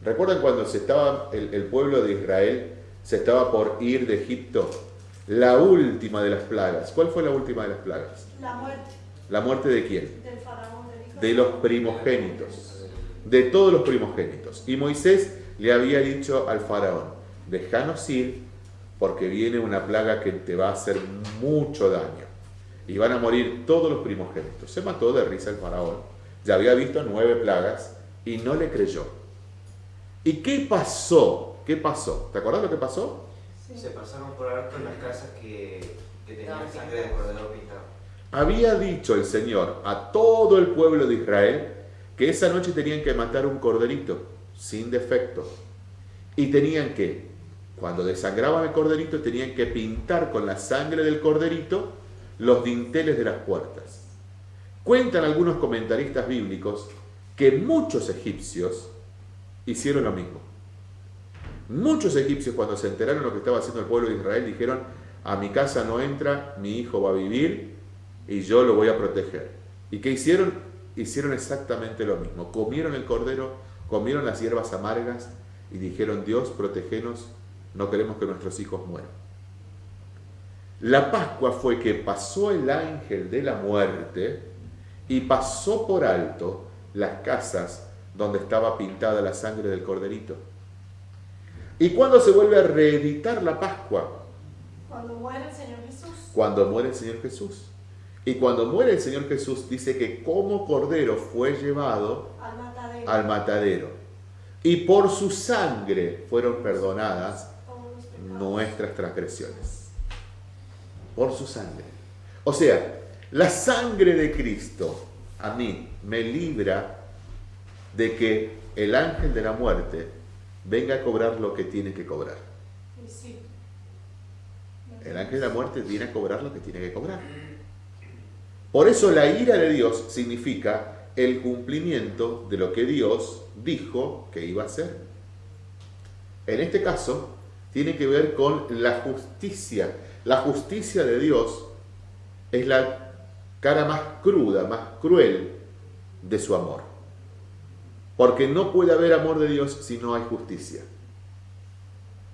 ¿Recuerdan cuando se estaba el, el pueblo de Israel se estaba por ir de Egipto? La última de las plagas. ¿Cuál fue la última de las plagas? La muerte ¿La muerte de quién? del faraón hijo De los primogénitos. De todos los primogénitos. Y Moisés le había dicho al faraón, déjanos ir porque viene una plaga que te va a hacer mucho daño. Y van a morir todos los primogénitos. Se mató de risa el faraón. Ya había visto nueve plagas y no le creyó. ¿Y qué pasó? ¿Qué pasó? ¿Te acuerdas lo que pasó? Sí. Se pasaron por alto las casas que, que tenían No, sangre de cordero pintado. Había dicho el Señor a todo el pueblo de Israel que esa noche tenían que matar un corderito sin defecto. Y tenían que, cuando desangraban el corderito, tenían que pintar con la sangre del corderito los dinteles de las puertas. Cuentan algunos comentaristas bíblicos que muchos egipcios hicieron lo mismo. Muchos egipcios cuando se enteraron de lo que estaba haciendo el pueblo de Israel dijeron, a mi casa no entra, mi hijo va a vivir y yo lo voy a proteger. ¿Y qué hicieron? Hicieron exactamente lo mismo. Comieron el cordero, comieron las hierbas amargas y dijeron, Dios, protegenos, no queremos que nuestros hijos mueran. La Pascua fue que pasó el ángel de la muerte y pasó por alto las casas donde estaba pintada la sangre del corderito. ¿Y cuándo se vuelve a reeditar la Pascua? Cuando muere el Señor Jesús, Cuando muere el Señor Jesús. Y cuando muere el Señor Jesús dice que como cordero fue llevado al matadero, al matadero. Y por su sangre fueron perdonadas nuestras transgresiones. Por su sangre. O sea, la sangre de Cristo a mí me libra de que el ángel de la muerte venga a cobrar lo que tiene que cobrar. El ángel de la muerte viene a cobrar lo que tiene que cobrar. Por eso la ira de Dios significa el cumplimiento de lo que Dios dijo que iba a hacer. En este caso, tiene que ver con la justicia. La justicia de Dios es la cara más cruda, más cruel de su amor. Porque no puede haber amor de Dios si no hay justicia.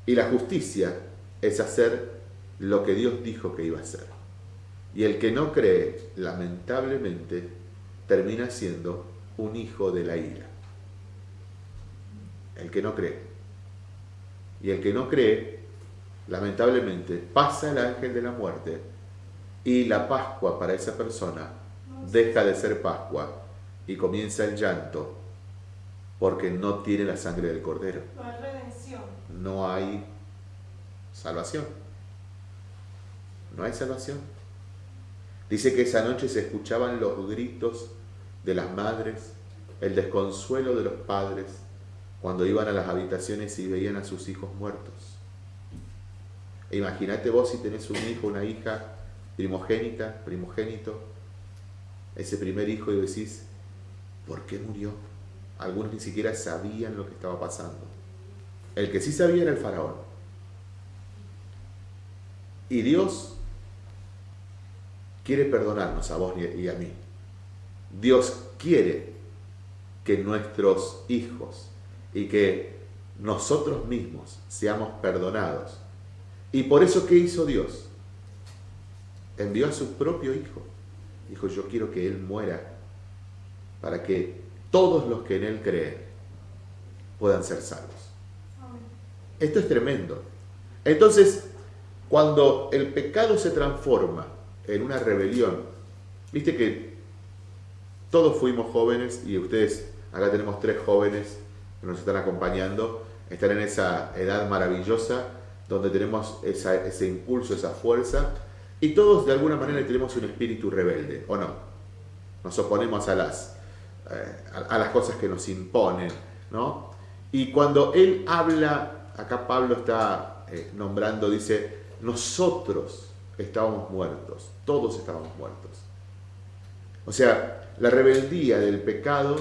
Y la justicia es hacer lo que Dios dijo que iba a hacer. Y el que no cree, lamentablemente, termina siendo un hijo de la ira. El que no cree. Y el que no cree, lamentablemente, pasa el ángel de la muerte y la Pascua para esa persona deja de ser Pascua y comienza el llanto porque no tiene la sangre del cordero. No hay redención. No hay salvación. No hay salvación. Dice que esa noche se escuchaban los gritos de las madres, el desconsuelo de los padres cuando iban a las habitaciones y veían a sus hijos muertos. E imagínate vos si tenés un hijo, una hija primogénita, primogénito, ese primer hijo y decís, ¿por qué murió? Algunos ni siquiera sabían lo que estaba pasando. El que sí sabía era el faraón. Y Dios quiere perdonarnos a vos y a mí. Dios quiere que nuestros hijos y que nosotros mismos seamos perdonados. Y por eso, ¿qué hizo Dios? Envió a su propio hijo. Dijo, yo quiero que Él muera para que todos los que en Él creen puedan ser salvos. Esto es tremendo. Entonces, cuando el pecado se transforma en una rebelión, viste que todos fuimos jóvenes y ustedes, acá tenemos tres jóvenes que nos están acompañando, están en esa edad maravillosa donde tenemos ese impulso, esa fuerza, y todos de alguna manera tenemos un espíritu rebelde, ¿o no? nos oponemos a las, eh, a, las cosas que nos imponen, ¿no? Y cuando él habla, acá Pablo está eh, nombrando, dice, nosotros estábamos muertos, todos estábamos muertos. O sea, la rebeldía del pecado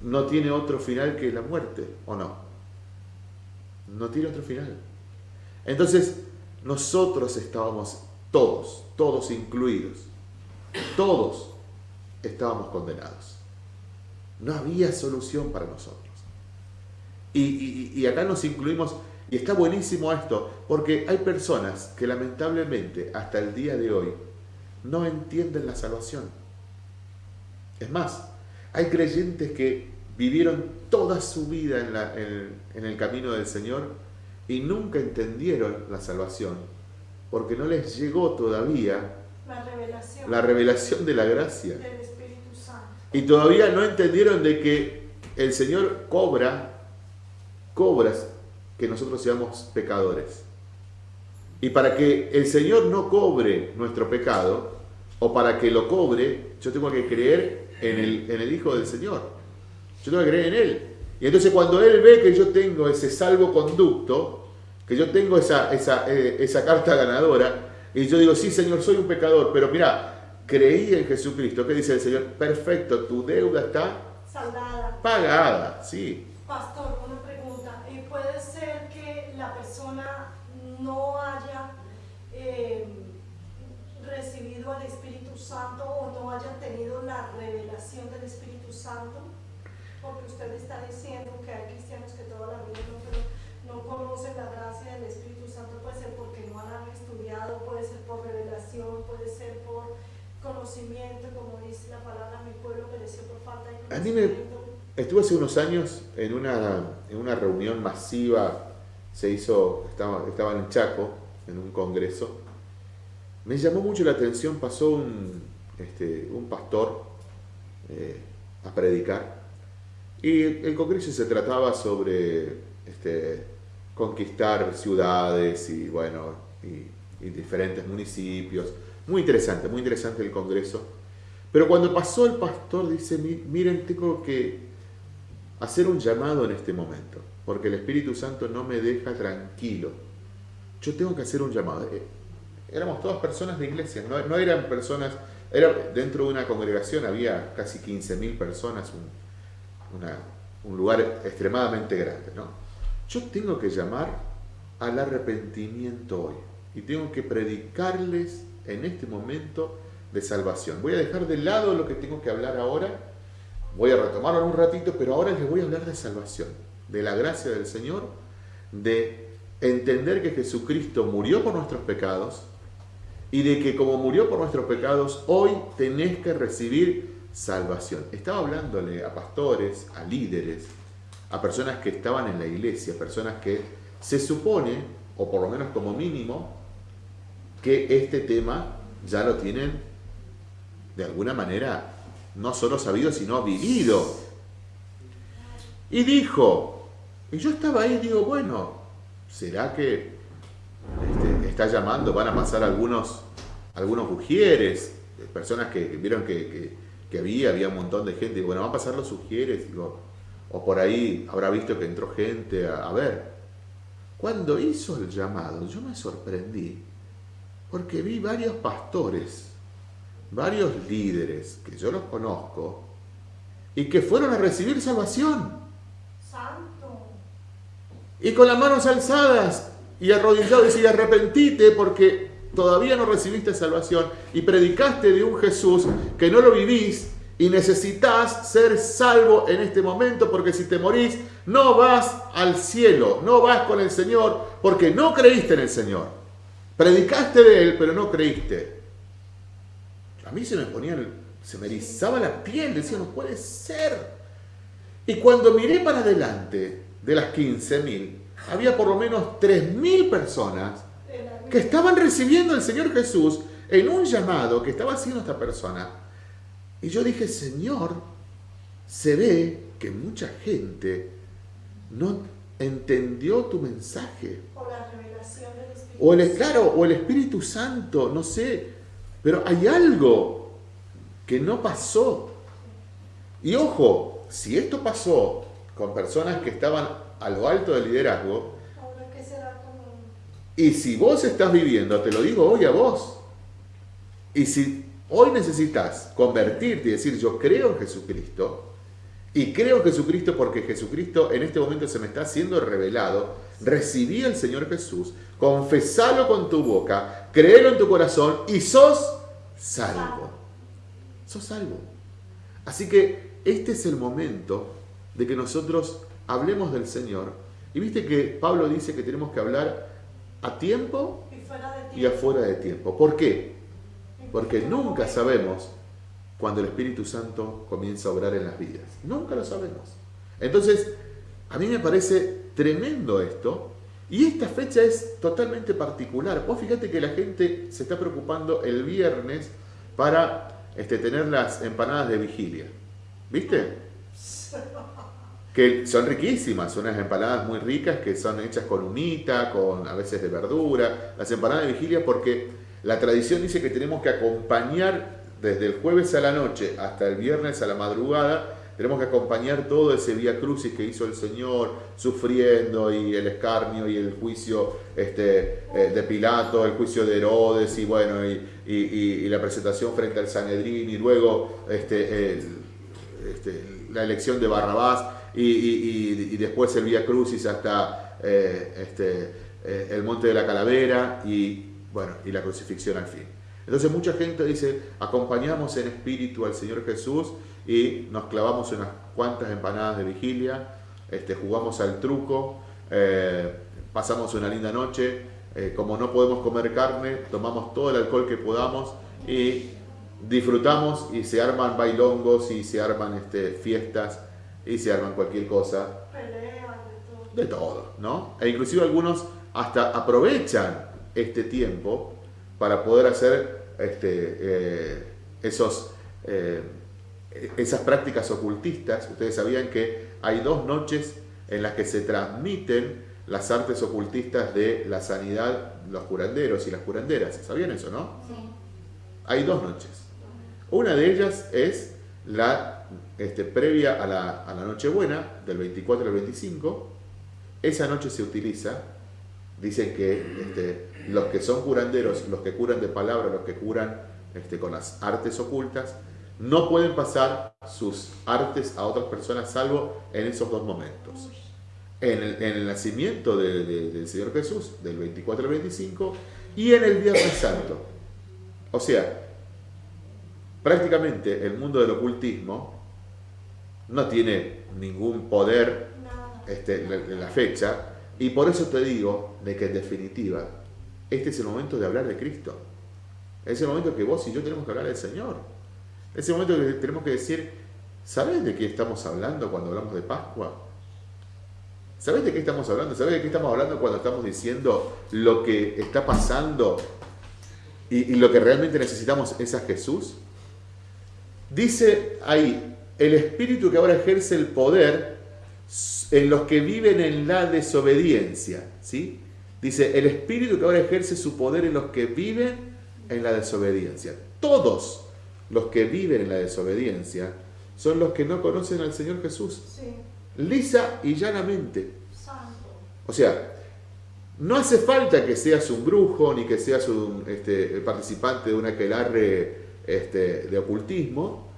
no tiene otro final que la muerte, ¿o no? No tiene otro final. Entonces, nosotros estábamos todos, todos incluidos, todos estábamos condenados. No había solución para nosotros. Y, acá nos incluimos, y está buenísimo esto, porque hay personas que lamentablemente hasta el día de hoy no entienden la salvación. Es más, hay creyentes que vivieron toda su vida en, en el camino del Señor y nunca entendieron la salvación, porque no les llegó todavía la revelación, de la gracia. Y todavía no entendieron de que el Señor cobra, cobra que nosotros seamos pecadores. Y para que el Señor no cobre nuestro pecado, o para que lo cobre, yo tengo que creer en el, en el Hijo del Señor. Yo tengo que creer en Él. Y entonces cuando Él ve que yo tengo ese salvoconducto, que yo tengo esa, esa, eh, esa carta ganadora, y yo digo, sí Señor, soy un pecador, pero mira, creí en Jesucristo. ¿Qué dice el Señor? Perfecto, tu deuda está saldada. Pagada, sí. Pastor, una pregunta. ¿Y puede ser que la persona no haya eh, recibido al Espíritu Santo o no haya tenido la revelación del Espíritu Santo? Porque usted está diciendo que hay cristianos que toda la vida no, no conocen la gracia del Espíritu Santo, puede ser porque no han estudiado, puede ser por revelación, puede ser por conocimiento, como dice la palabra, mi pueblo pereció por falta de conocimiento. A estuve hace unos años en una, en una reunión masiva, se hizo, estaba, estaba en Chaco, en un congreso, me llamó mucho la atención, pasó un, este, un pastor eh, a predicar y el Congreso se trataba sobre este, conquistar ciudades y, bueno, y, diferentes municipios. Muy interesante, muy interesante el Congreso. Pero cuando pasó el pastor dice, miren, tengo que hacer un llamado en este momento, porque el Espíritu Santo no me deja tranquilo. Yo tengo que hacer un llamado. Eh, éramos todas personas de iglesia, no, eran personas, era, dentro de una congregación había casi 15.000 personas, un lugar extremadamente grande. ¿no? Yo tengo que llamar al arrepentimiento hoy y tengo que predicarles en este momento de salvación. Voy a dejar de lado lo que tengo que hablar ahora, voy a retomarlo en un ratito, pero ahora les voy a hablar de salvación, de la gracia del Señor, de entender que Jesucristo murió por nuestros pecados y de que como murió por nuestros pecados, hoy tenés que recibir salvación. Estaba hablándole a pastores, a líderes, a personas que estaban en la iglesia, personas que se supone, o por lo menos como mínimo, que este tema ya lo tienen de alguna manera no solo sabido, sino vivido. Y dijo, y yo estaba ahí y digo, bueno, ¿será que este, está llamando? Van a pasar algunos, algunos ujieres, personas que vieron que que había, había un montón de gente, y bueno, van a pasar los sugieres, digo, o por ahí habrá visto que entró gente a, ver. Cuando hizo el llamado, yo me sorprendí, porque vi varios pastores, varios líderes, que yo los conozco, y que fueron a recibir salvación. Santo. Y con las manos alzadas y arrodillados, y arrepentite porque todavía no recibiste salvación y predicaste de un Jesús que no lo vivís y necesitas ser salvo en este momento porque si te morís no vas al cielo, no vas con el Señor porque no creíste en el Señor. Predicaste de Él pero no creíste. A mí se me ponía, se me erizaba la piel, decía, no puede ser. Y cuando miré para adelante de las 15.000, había por lo menos 3.000 personas que estaban recibiendo al Señor Jesús en un llamado que estaba haciendo esta persona. Y yo dije, Señor, se ve que mucha gente no entendió tu mensaje. O la revelación del Espíritu o el, Claro, o el Espíritu Santo, no sé. Pero hay algo que no pasó. Y ojo, si esto pasó con personas que estaban a lo alto del liderazgo, y si vos estás viviendo, te lo digo hoy a vos, y si hoy necesitas convertirte y decir yo creo en Jesucristo, y creo en Jesucristo porque Jesucristo en este momento se me está siendo revelado, recibí al Señor Jesús, confesalo con tu boca, créelo en tu corazón y sos salvo. Sos salvo. Así que este es el momento de que nosotros hablemos del Señor. Y viste que Pablo dice que tenemos que hablar a tiempo y, afuera de tiempo. ¿Por qué? Porque nunca sabemos cuando el Espíritu Santo comienza a obrar en las vidas. Nunca lo sabemos. Entonces, a mí me parece tremendo esto. Y esta fecha es totalmente particular. Vos fíjate que la gente se está preocupando el viernes para este, tener las empanadas de vigilia. ¿Viste? Que son riquísimas, unas empanadas muy ricas que son hechas con humita, con a veces de verdura. Las empanadas de vigilia porque la tradición dice que tenemos que acompañar desde el jueves a la noche hasta el viernes a la madrugada tenemos que acompañar todo ese vía crucis que hizo el Señor, sufriendo y el escarnio y el juicio este, eh, de Pilato, el juicio de Herodes y bueno, y, la presentación frente al Sanedrín y luego este, este, la elección de Barrabás y, después el vía crucis hasta eh, este, eh, el monte de la calavera y bueno, y la crucifixión al fin. Entonces mucha gente dice, acompañamos en espíritu al Señor Jesús y nos clavamos unas cuantas empanadas de vigilia, este, jugamos al truco, eh, pasamos una linda noche, como no podemos comer carne, tomamos todo el alcohol que podamos y disfrutamos y se arman bailongos y se arman este, fiestas y se arman cualquier cosa. de todo. ¿no? E inclusive algunos hasta aprovechan este tiempo para poder hacer este, eh, esos esas prácticas ocultistas, ustedes sabían que hay dos noches en las que se transmiten las artes ocultistas de la sanidad, los curanderos y las curanderas. ¿Sabían eso, no? Sí. Hay dos noches. Una de ellas es la este, previa a la, a la Nochebuena, del 24 al 25. Esa noche se utiliza, dicen que este, los que son curanderos, los que curan de palabra, los que curan este, con las artes ocultas, no pueden pasar sus artes a otras personas salvo en esos dos momentos. En el, nacimiento del Señor Jesús, del 24 al 25, y en el Viernes Santo. O sea, prácticamente el mundo del ocultismo no tiene ningún poder este, en la fecha, y por eso te digo de que en definitiva, este es el momento de hablar de Cristo. Es el momento que vos y yo tenemos que hablar del Señor. Ese momento que tenemos que decir, ¿sabes de qué estamos hablando cuando hablamos de Pascua? ¿Sabes de qué estamos hablando? ¿Sabes de qué estamos hablando cuando estamos diciendo lo que está pasando y, lo que realmente necesitamos es a Jesús? Dice ahí, el Espíritu que ahora ejerce el poder en los que viven en la desobediencia. ¿sí? Dice, el Espíritu que ahora ejerce su poder en los que viven en la desobediencia. Todos los que viven en la desobediencia son los que no conocen al Señor Jesús. Lisa y llanamente. O sea, no hace falta que seas un brujo ni que seas un este, participante de una aquelarre este, de ocultismo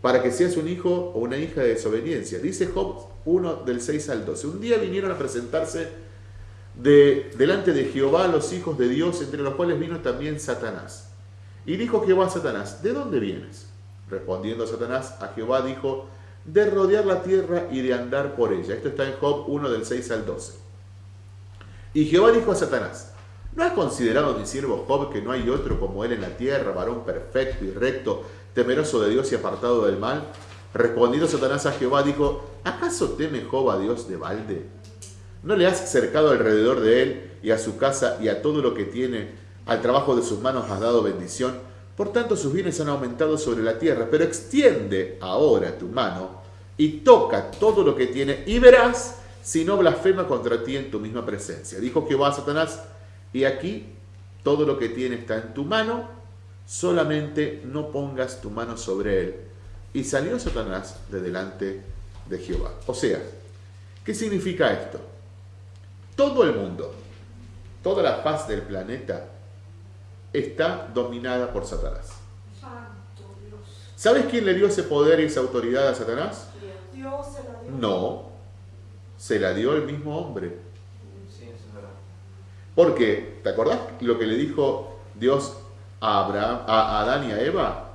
para que seas un hijo o una hija de desobediencia. Dice Job 1 del 6 al 12. Un día vinieron a presentarse de, delante de Jehová los hijos de Dios, entre los cuales vino también Satanás. Y dijo Jehová a Satanás, ¿de dónde vienes? Respondiendo Satanás a Jehová dijo, de rodear la tierra y de andar por ella. Esto está en Job 1 del 6 al 12. Y Jehová dijo a Satanás, ¿no has considerado mi siervo Job que no hay otro como él en la tierra, varón perfecto y recto, temeroso de Dios y apartado del mal? Respondiendo Satanás a Jehová dijo, ¿acaso teme Job a Dios de balde? ¿No le has cercado alrededor de él y a su casa y a todo lo que tiene al trabajo de sus manos has dado bendición, por tanto sus bienes han aumentado sobre la tierra, pero extiende ahora tu mano y toca todo lo que tiene y verás si no blasfema contra ti en tu misma presencia. Dijo Jehová a Satanás, y aquí todo lo que tiene está en tu mano, solamente no pongas tu mano sobre él. Y salió Satanás de delante de Jehová. O sea, ¿qué significa esto? Todo el mundo, toda la faz del planeta está dominada por Satanás. ¿Sabes quién le dio ese poder y esa autoridad a Satanás? Dios se la dio. No, se la dio el mismo hombre. Sí, eso es verdad. Porque, ¿te acordás lo que le dijo Dios a, Abraham, a Adán y a Eva?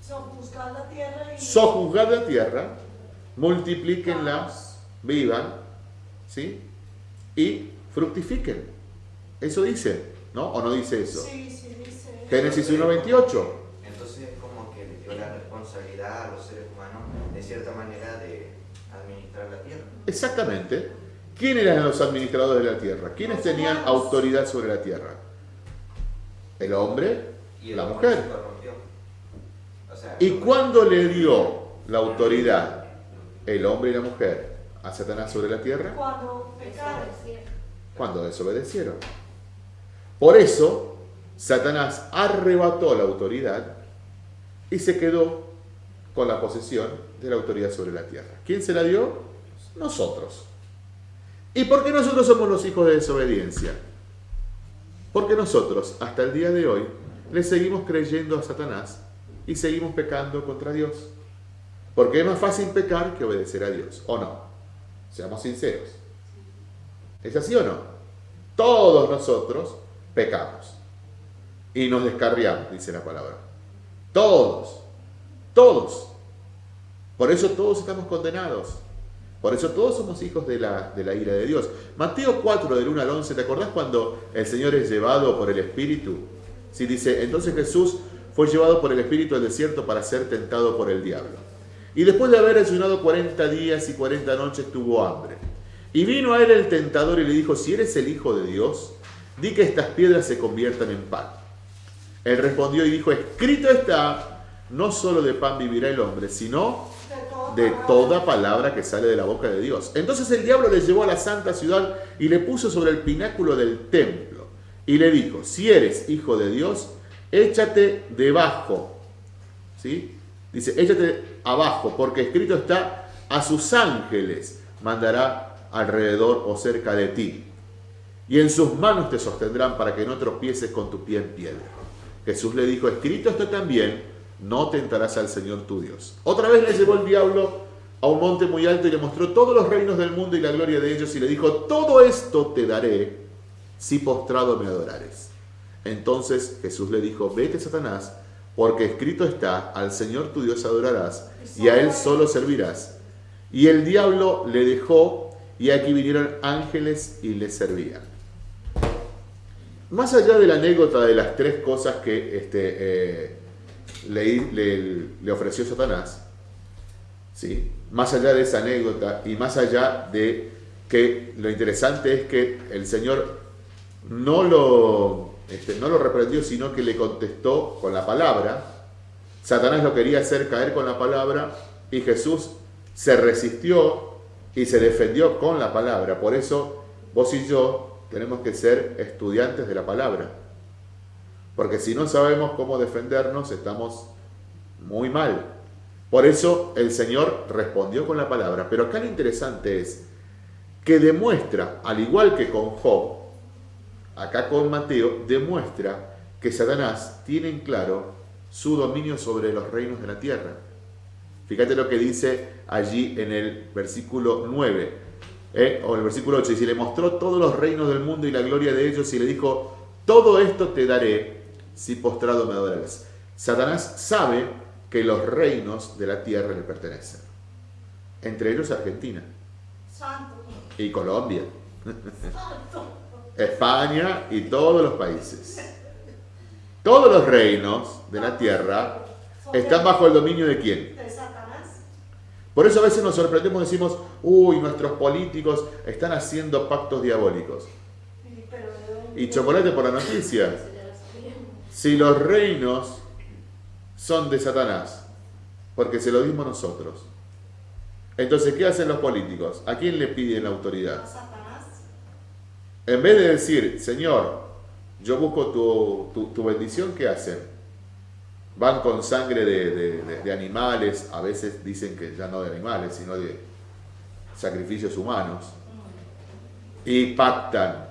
Sojuzgar la tierra y... Sojuzgad la tierra, multiplíquenla, vivan, ¿sí? Y fructifiquen. Eso dice, ¿no? ¿O no dice eso? Sí, sí, dice. Génesis 1.28. Entonces es como que le dio la responsabilidad a los seres humanos, de cierta manera, de administrar la tierra. Exactamente. ¿Quién eran los administradores de la tierra? ¿Quiénes tenían autoridad sobre la tierra? El hombre, Y la mujer. se corrompió. O sea, ¿Y cuándo le dio la autoridad el hombre y la mujer a Satanás sobre la tierra? Cuando pecaron. Cuando desobedecieron. Por eso, Satanás arrebató la autoridad y se quedó con la posesión de la autoridad sobre la tierra. ¿Quién se la dio? Nosotros. ¿Y por qué nosotros somos los hijos de desobediencia? Porque nosotros, hasta el día de hoy, le seguimos creyendo a Satanás y seguimos pecando contra Dios. Porque es más fácil pecar que obedecer a Dios, ¿o no? Seamos sinceros. ¿Es así o no? Todos nosotros pecamos y nos descarriamos, dice la palabra. Todos, todos. Por eso todos estamos condenados. Por eso todos somos hijos de la, ira de Dios. Mateo 4, del 1 al 11, ¿te acordás cuando el Señor es llevado por el Espíritu? Sí, dice, entonces Jesús fue llevado por el Espíritu al desierto para ser tentado por el diablo. Y después de haber ayunado 40 días y 40 noches tuvo hambre. Y vino a él el tentador y le dijo, si eres el Hijo de Dios, di que estas piedras se conviertan en pan. Él respondió y dijo, escrito está, no solo de pan vivirá el hombre, sino de toda palabra que sale de la boca de Dios. Entonces el diablo le llevó a la santa ciudad y le puso sobre el pináculo del templo y le dijo, si eres hijo de Dios, échate debajo. ¿Sí? Dice, échate abajo, porque escrito está, a sus ángeles mandará alrededor o cerca de ti. Y en sus manos te sostendrán para que no tropieces con tu pie en piedra. Jesús le dijo, escrito está también, no tentarás al Señor tu Dios. Otra vez le llevó el diablo a un monte muy alto y le mostró todos los reinos del mundo y la gloria de ellos y le dijo, todo esto te daré si postrado me adorares. Entonces Jesús le dijo, vete Satanás, porque escrito está, al Señor tu Dios adorarás y a Él solo servirás. Y el diablo le dejó y aquí vinieron ángeles y le servían. Más allá de la anécdota de las tres cosas que este, eh, le, le- le ofreció Satanás, ¿sí? más allá de esa anécdota y más allá de que lo interesante es que el Señor no lo, este, no lo reprendió, sino que le contestó con la palabra. Satanás lo quería hacer caer con la palabra y Jesús se resistió y se defendió con la palabra. Por eso vos y yo tenemos que ser estudiantes de la palabra. Porque si no sabemos cómo defendernos, estamos muy mal. Por eso el Señor respondió con la palabra. Pero acá lo interesante es que demuestra, al igual que con Job, acá con Mateo, demuestra que Satanás tiene en claro su dominio sobre los reinos de la tierra. Fíjate lo que dice allí en el versículo 9, ¿eh? o el versículo 8, dice, le mostró todos los reinos del mundo y la gloria de ellos y le dijo, todo esto te daré si postrado me adoras. Satanás sabe que los reinos de la tierra le pertenecen, entre ellos Argentina y Colombia. España y todos los países. Todos los reinos de la tierra están bajo el dominio de quién? Por eso a veces nos sorprendemos y decimos, uy, nuestros políticos están haciendo pactos diabólicos. Y chocolate por la noticia. Si los reinos son de Satanás, porque se lo dimos nosotros. Entonces, ¿qué hacen los políticos? ¿A quién le piden la autoridad? En vez de decir, Señor, yo busco tu, tu- bendición, ¿qué hacen? van con sangre de, animales, a veces dicen que ya no de animales, sino de sacrificios humanos, y pactan,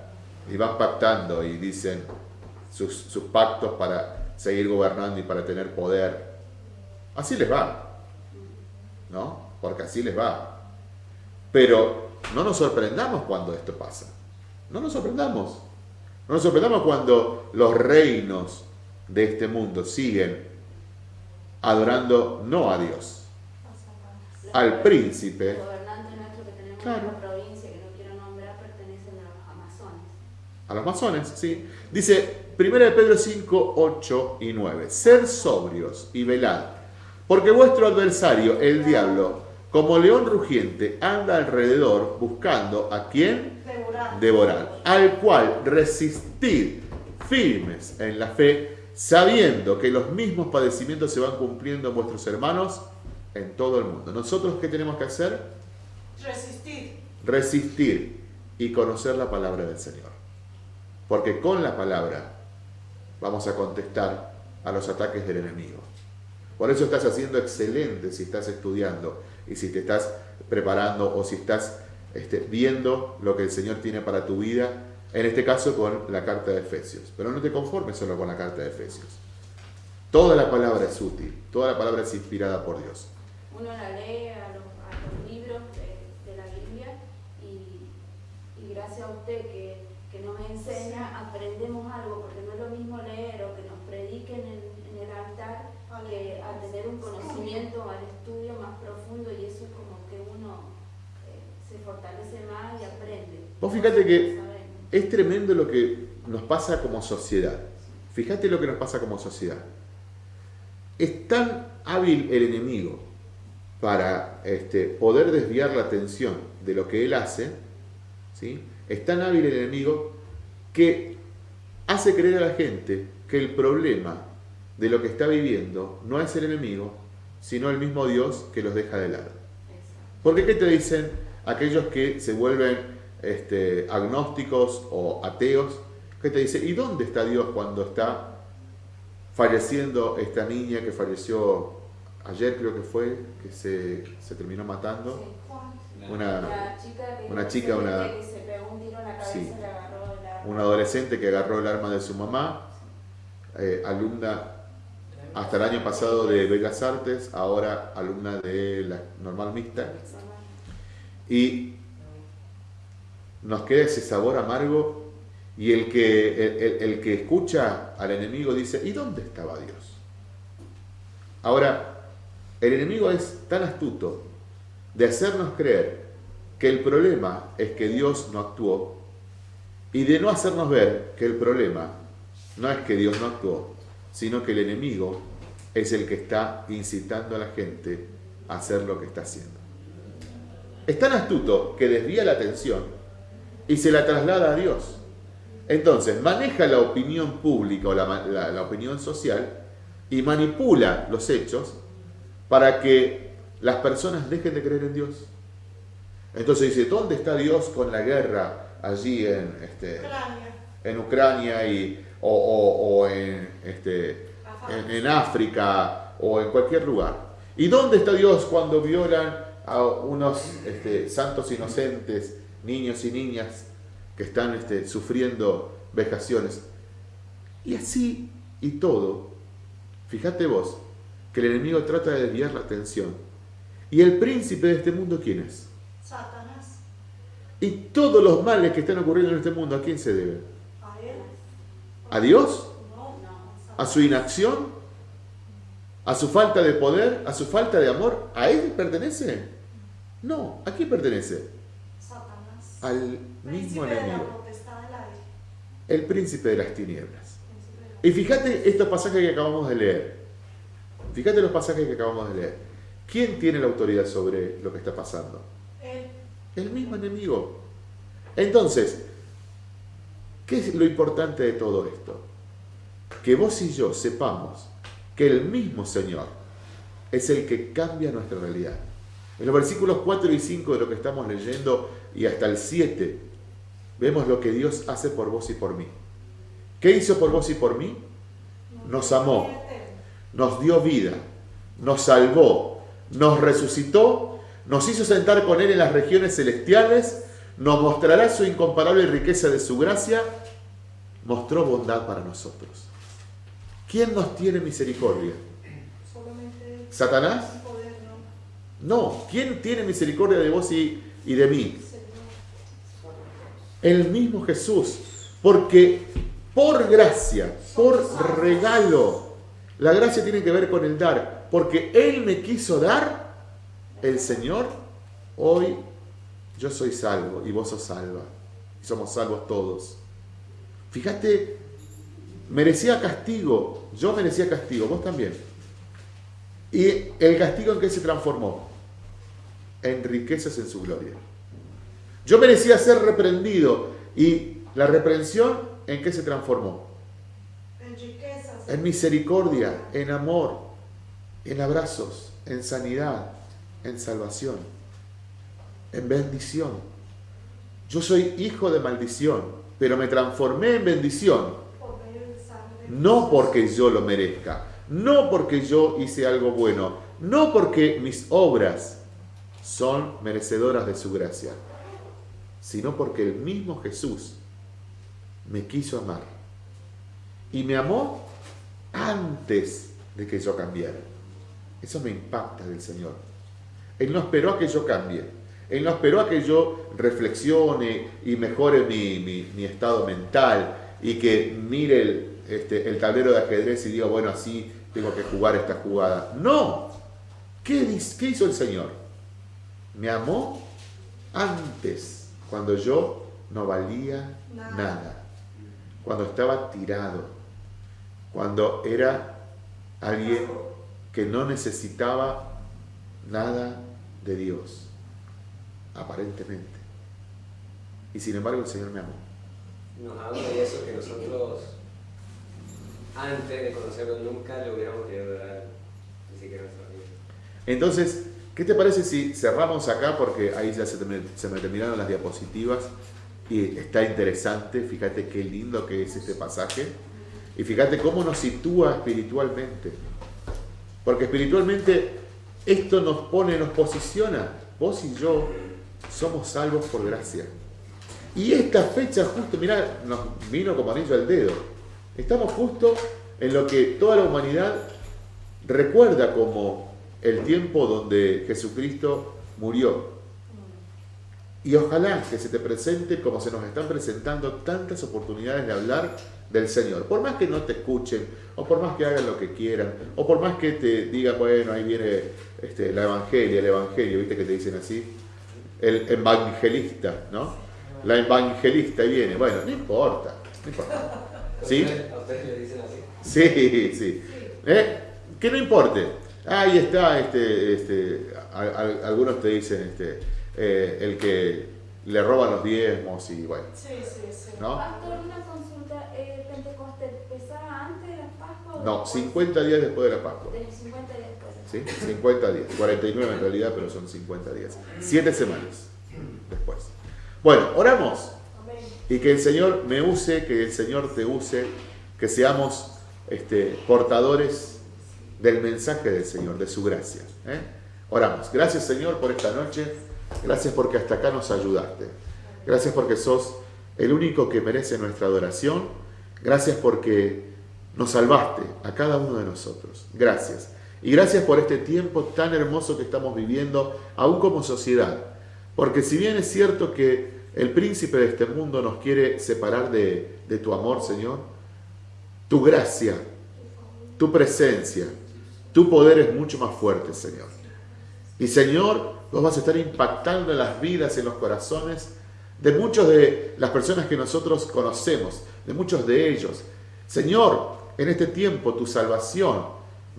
y van pactando y dicen sus, sus pactos para seguir gobernando y para tener poder. Así les va, ¿no? Porque así les va. Pero no nos sorprendamos cuando esto pasa. No nos sorprendamos. No nos sorprendamos cuando los reinos de este mundo siguen adorando no a Dios, al príncipe. Claro. A los masones, sí. Dice 1 Pedro 5, 8 y 9. Ser sobrios y velad, porque vuestro adversario, el diablo, como león rugiente, anda alrededor buscando a quien devorar, al cual resistir firmes en la fe, sabiendo que los mismos padecimientos se van cumpliendo en vuestros hermanos en todo el mundo. ¿Nosotros qué tenemos que hacer? Resistir. Resistir y conocer la palabra del Señor. Porque con la palabra vamos a contestar a los ataques del enemigo. Por eso estás haciendo excelente si estás estudiando y si te estás preparando o si estás este, viendo lo que el Señor tiene para tu vida en este caso con la carta de Efesios. Pero no te conformes solo con la carta de Efesios. Toda la palabra es útil, toda la palabra es inspirada por Dios. Uno la lee a los, libros de, la Biblia y, gracias a usted que, nos enseña, aprendemos algo, porque no es lo mismo leer o que nos prediquen en, en el altar que a tener un conocimiento, al estudio más profundo y eso es como que uno se fortalece más y aprende. Vos fíjate que es tremendo lo que nos pasa como sociedad. Fíjate lo que nos pasa como sociedad. Es tan hábil el enemigo para este, poder desviar la atención de lo que él hace, ¿sí? es tan hábil el enemigo que hace creer a la gente que el problema de lo que está viviendo no es el enemigo, sino el mismo Dios que los deja de lado. Porque ¿qué te dicen aquellos que se vuelven este, agnósticos o ateos, que te dice, ¿y dónde está Dios cuando está falleciendo esta niña que falleció ayer creo que fue, que se, se terminó matando? Una, una chica, una, un adolescente que agarró el arma de su mamá, eh, alumna hasta el año pasado de Bellas Artes, ahora alumna de la normal mixta. Y nos queda ese sabor amargo y el que, el, que escucha al enemigo dice, ¿y dónde estaba Dios? Ahora, el enemigo es tan astuto de hacernos creer que el problema es que Dios no actuó y de no hacernos ver que el problema no es que Dios no actuó, sino que el enemigo es el que está incitando a la gente a hacer lo que está haciendo. Es tan astuto que desvía la atención y se la traslada a Dios. Entonces, maneja la opinión pública o la, opinión social y manipula los hechos para que las personas dejen de creer en Dios. Entonces dice, ¿dónde está Dios con la guerra allí en, este, Ucrania. en Ucrania y, o, en, este, en, África o en cualquier lugar? ¿Y dónde está Dios cuando violan a unos este, santos inocentes niños y niñas que están este, sufriendo vejaciones. Y así y todo, fíjate vos, que el enemigo trata de desviar la atención. ¿Y el príncipe de este mundo quién es? Satanás. ¿Y todos los males que están ocurriendo en este mundo a quién se deben? A él. ¿A Dios? ¿A su inacción? ¿A su falta de poder? ¿A su falta de amor? ¿A él pertenece? No, ¿a quién pertenece? al mismo enemigo. El príncipe de las tinieblas. Y fíjate estos pasajes que acabamos de leer. Fíjate los pasajes que acabamos de leer. ¿Quién tiene la autoridad sobre lo que está pasando? El mismo enemigo. Entonces, ¿qué es lo importante de todo esto? Que vos y yo sepamos que el mismo Señor es el que cambia nuestra realidad. En los versículos 4 y 5 de lo que estamos leyendo y hasta el 7, vemos lo que Dios hace por vos y por mí. ¿Qué hizo por vos y por mí? Nos amó. nos dio vida, nos salvó, nos resucitó, nos hizo sentar con Él en las regiones celestiales, nos mostrará su incomparable riqueza de su gracia, mostró bondad para nosotros. ¿Quién nos tiene misericordia? ¿Satanás? No. ¿Quién tiene misericordia de vos y, de mí? El mismo Jesús. Porque por gracia, por regalo, la gracia tiene que ver con el dar. Porque Él me quiso dar, el Señor, hoy yo soy salvo y vos sos salva. Y somos salvos todos. Fíjate, merecía castigo, yo merecía castigo, vos también. ¿Y el castigo en qué se transformó? En riquezas en su gloria. Yo merecía ser reprendido y la reprensión en qué se transformó? En riquezas. En misericordia, en amor, en abrazos, en sanidad, en salvación, en bendición. Yo soy hijo de maldición, pero me transformé en bendición. No porque yo lo merezca, no porque yo hice algo bueno, no porque mis obras son merecedoras de su gracia, sino porque el mismo Jesús me quiso amar. Y me amó antes de que yo cambiara. Eso me impacta del Señor. Él no esperó a que yo cambie. Él no esperó a que yo reflexione y mejore mi, estado mental y que mire el, este, el tablero de ajedrez y diga, bueno, así tengo que jugar esta jugada. No. ¿Qué, qué hizo el Señor? Me amó antes, cuando yo no valía nada. Cuando estaba tirado. Cuando era alguien que no necesitaba nada de Dios. Aparentemente. Y sin embargo el Señor me amó. Nos habla de eso que nosotros antes de conocerlo nunca le hubiéramos querido dar ni siquiera nuestra vida. Entonces, ¿qué te parece si cerramos acá? Porque ahí ya se me, terminaron las diapositivas y está interesante, fíjate qué lindo que es este pasaje y fíjate cómo nos sitúa espiritualmente. Porque espiritualmente esto nos pone, nos posiciona. Vos y yo somos salvos por gracia. Y esta fecha justo, mirá, nos vino como anillo al dedo. Estamos justo en lo que toda la humanidad recuerda como el tiempo donde Jesucristo murió. Y ojalá que se te presente como se nos están presentando tantas oportunidades de hablar del Señor. Por más que no te escuchen, o por más que hagan lo que quieran, o por más que te digan, bueno, ahí viene este, la evangelia, el evangelio, viste que te dicen así, el evangelista, ¿no? La evangelista viene, bueno, no importa, no importa. ¿Sí? ¿A ustedes le dicen así? Sí, sí. ¿Eh? Que no importe. Ahí está, este, este, algunos te dicen este, eh, el que le roban los diezmos y bueno. Sí, sí, sí. ¿no? Pastor, una consulta. Eh, ¿Pentecostés empezaba antes de la Pascua? No, 50 días después de la Pascua. De 50 días después. ¿Sí? 50 días. 49 en realidad, pero son 50 días. Siete semanas después. Bueno, oramos. Y que el Señor me use, que el Señor te use, que seamos este, portadores del mensaje del Señor, de su gracia. ¿eh? Oramos. Gracias Señor por esta noche. Gracias porque hasta acá nos ayudaste. Gracias porque sos el único que merece nuestra adoración. Gracias porque nos salvaste a cada uno de nosotros. Gracias. Y gracias por este tiempo tan hermoso que estamos viviendo, aún como sociedad. Porque si bien es cierto que el príncipe de este mundo nos quiere separar de, tu amor, Señor. Tu gracia, tu presencia, tu poder es mucho más fuerte, Señor. Y Señor, vos vas a estar impactando en las vidas, en los corazones de muchas de las personas que nosotros conocemos, de muchos de ellos. Señor, en este tiempo tu salvación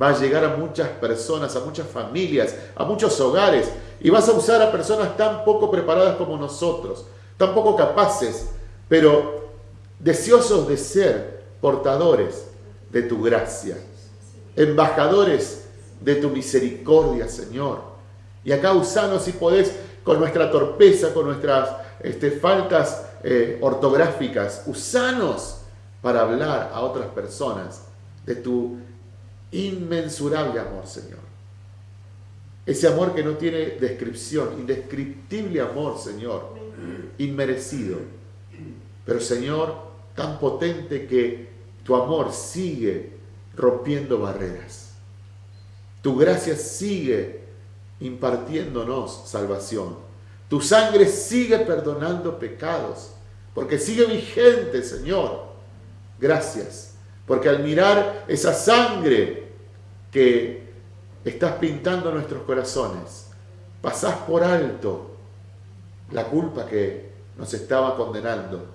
va a llegar a muchas personas, a muchas familias, a muchos hogares, y vas a usar a personas tan poco preparadas como nosotros tampoco capaces, pero deseosos de ser portadores de tu gracia, embajadores de tu misericordia, Señor. Y acá usanos si podés con nuestra torpeza, con nuestras este, faltas eh, ortográficas, usanos para hablar a otras personas de tu Inmensurable amor, Señor. Ese amor que no tiene descripción, indescriptible amor, Señor, inmerecido. Pero Señor, tan potente que tu amor sigue rompiendo barreras. Tu gracia sigue impartiéndonos salvación. Tu sangre sigue perdonando pecados, porque sigue vigente, Señor. Gracias, porque al mirar esa sangre que estás pintando nuestros corazones, pasás por alto la culpa que nos estaba condenando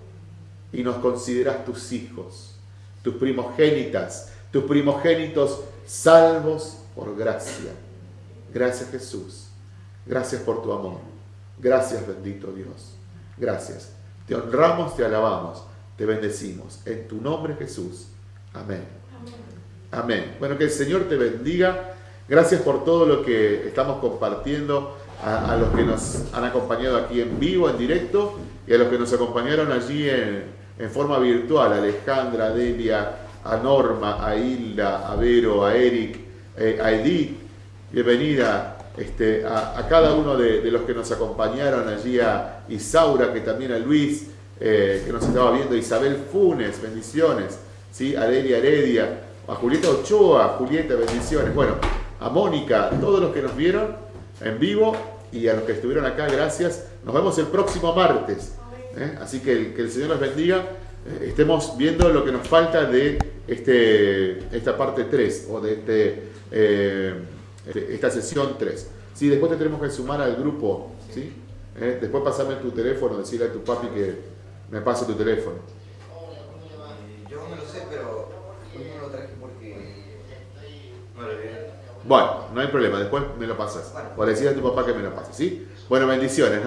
y nos consideras tus hijos, tus primogénitas, tus primogénitos salvos por gracia. Gracias Jesús. Gracias por tu amor. Gracias bendito Dios. Gracias. Te honramos, te alabamos, te bendecimos. En tu nombre Jesús. Amén. Amén. Bueno, que el Señor te bendiga. Gracias por todo lo que estamos compartiendo a, los que nos han acompañado aquí en vivo, en directo, y a los que nos acompañaron allí en, en forma virtual. Alejandra, Delia, a Norma, a Hilda, a Vero, a Eric, eh, a Edith, bienvenida este, a, cada uno de, los que nos acompañaron allí, a Isaura, que también a Luis, eh, que nos estaba viendo, Isabel Funes, bendiciones, ¿sí? a Delia Heredia, a Julieta Ochoa, Julieta, bendiciones, bueno, a Mónica, todos los que nos vieron en vivo y a los que estuvieron acá, gracias. Nos vemos el próximo martes. ¿eh? Así que que el Señor los bendiga. Estemos viendo lo que nos falta de este, esta parte 3 o de este, eh, este esta sesión 3. Sí, después te tenemos que sumar al grupo, ¿sí? Eh, después pasame tu teléfono, decirle a tu papi que me pase tu teléfono. Yo me lo sé, pero no lo traje porque Bueno, no hay problema, después me lo pasas. O decirle a tu papá que me lo pase, ¿sí? Bueno, bendiciones, ¿no?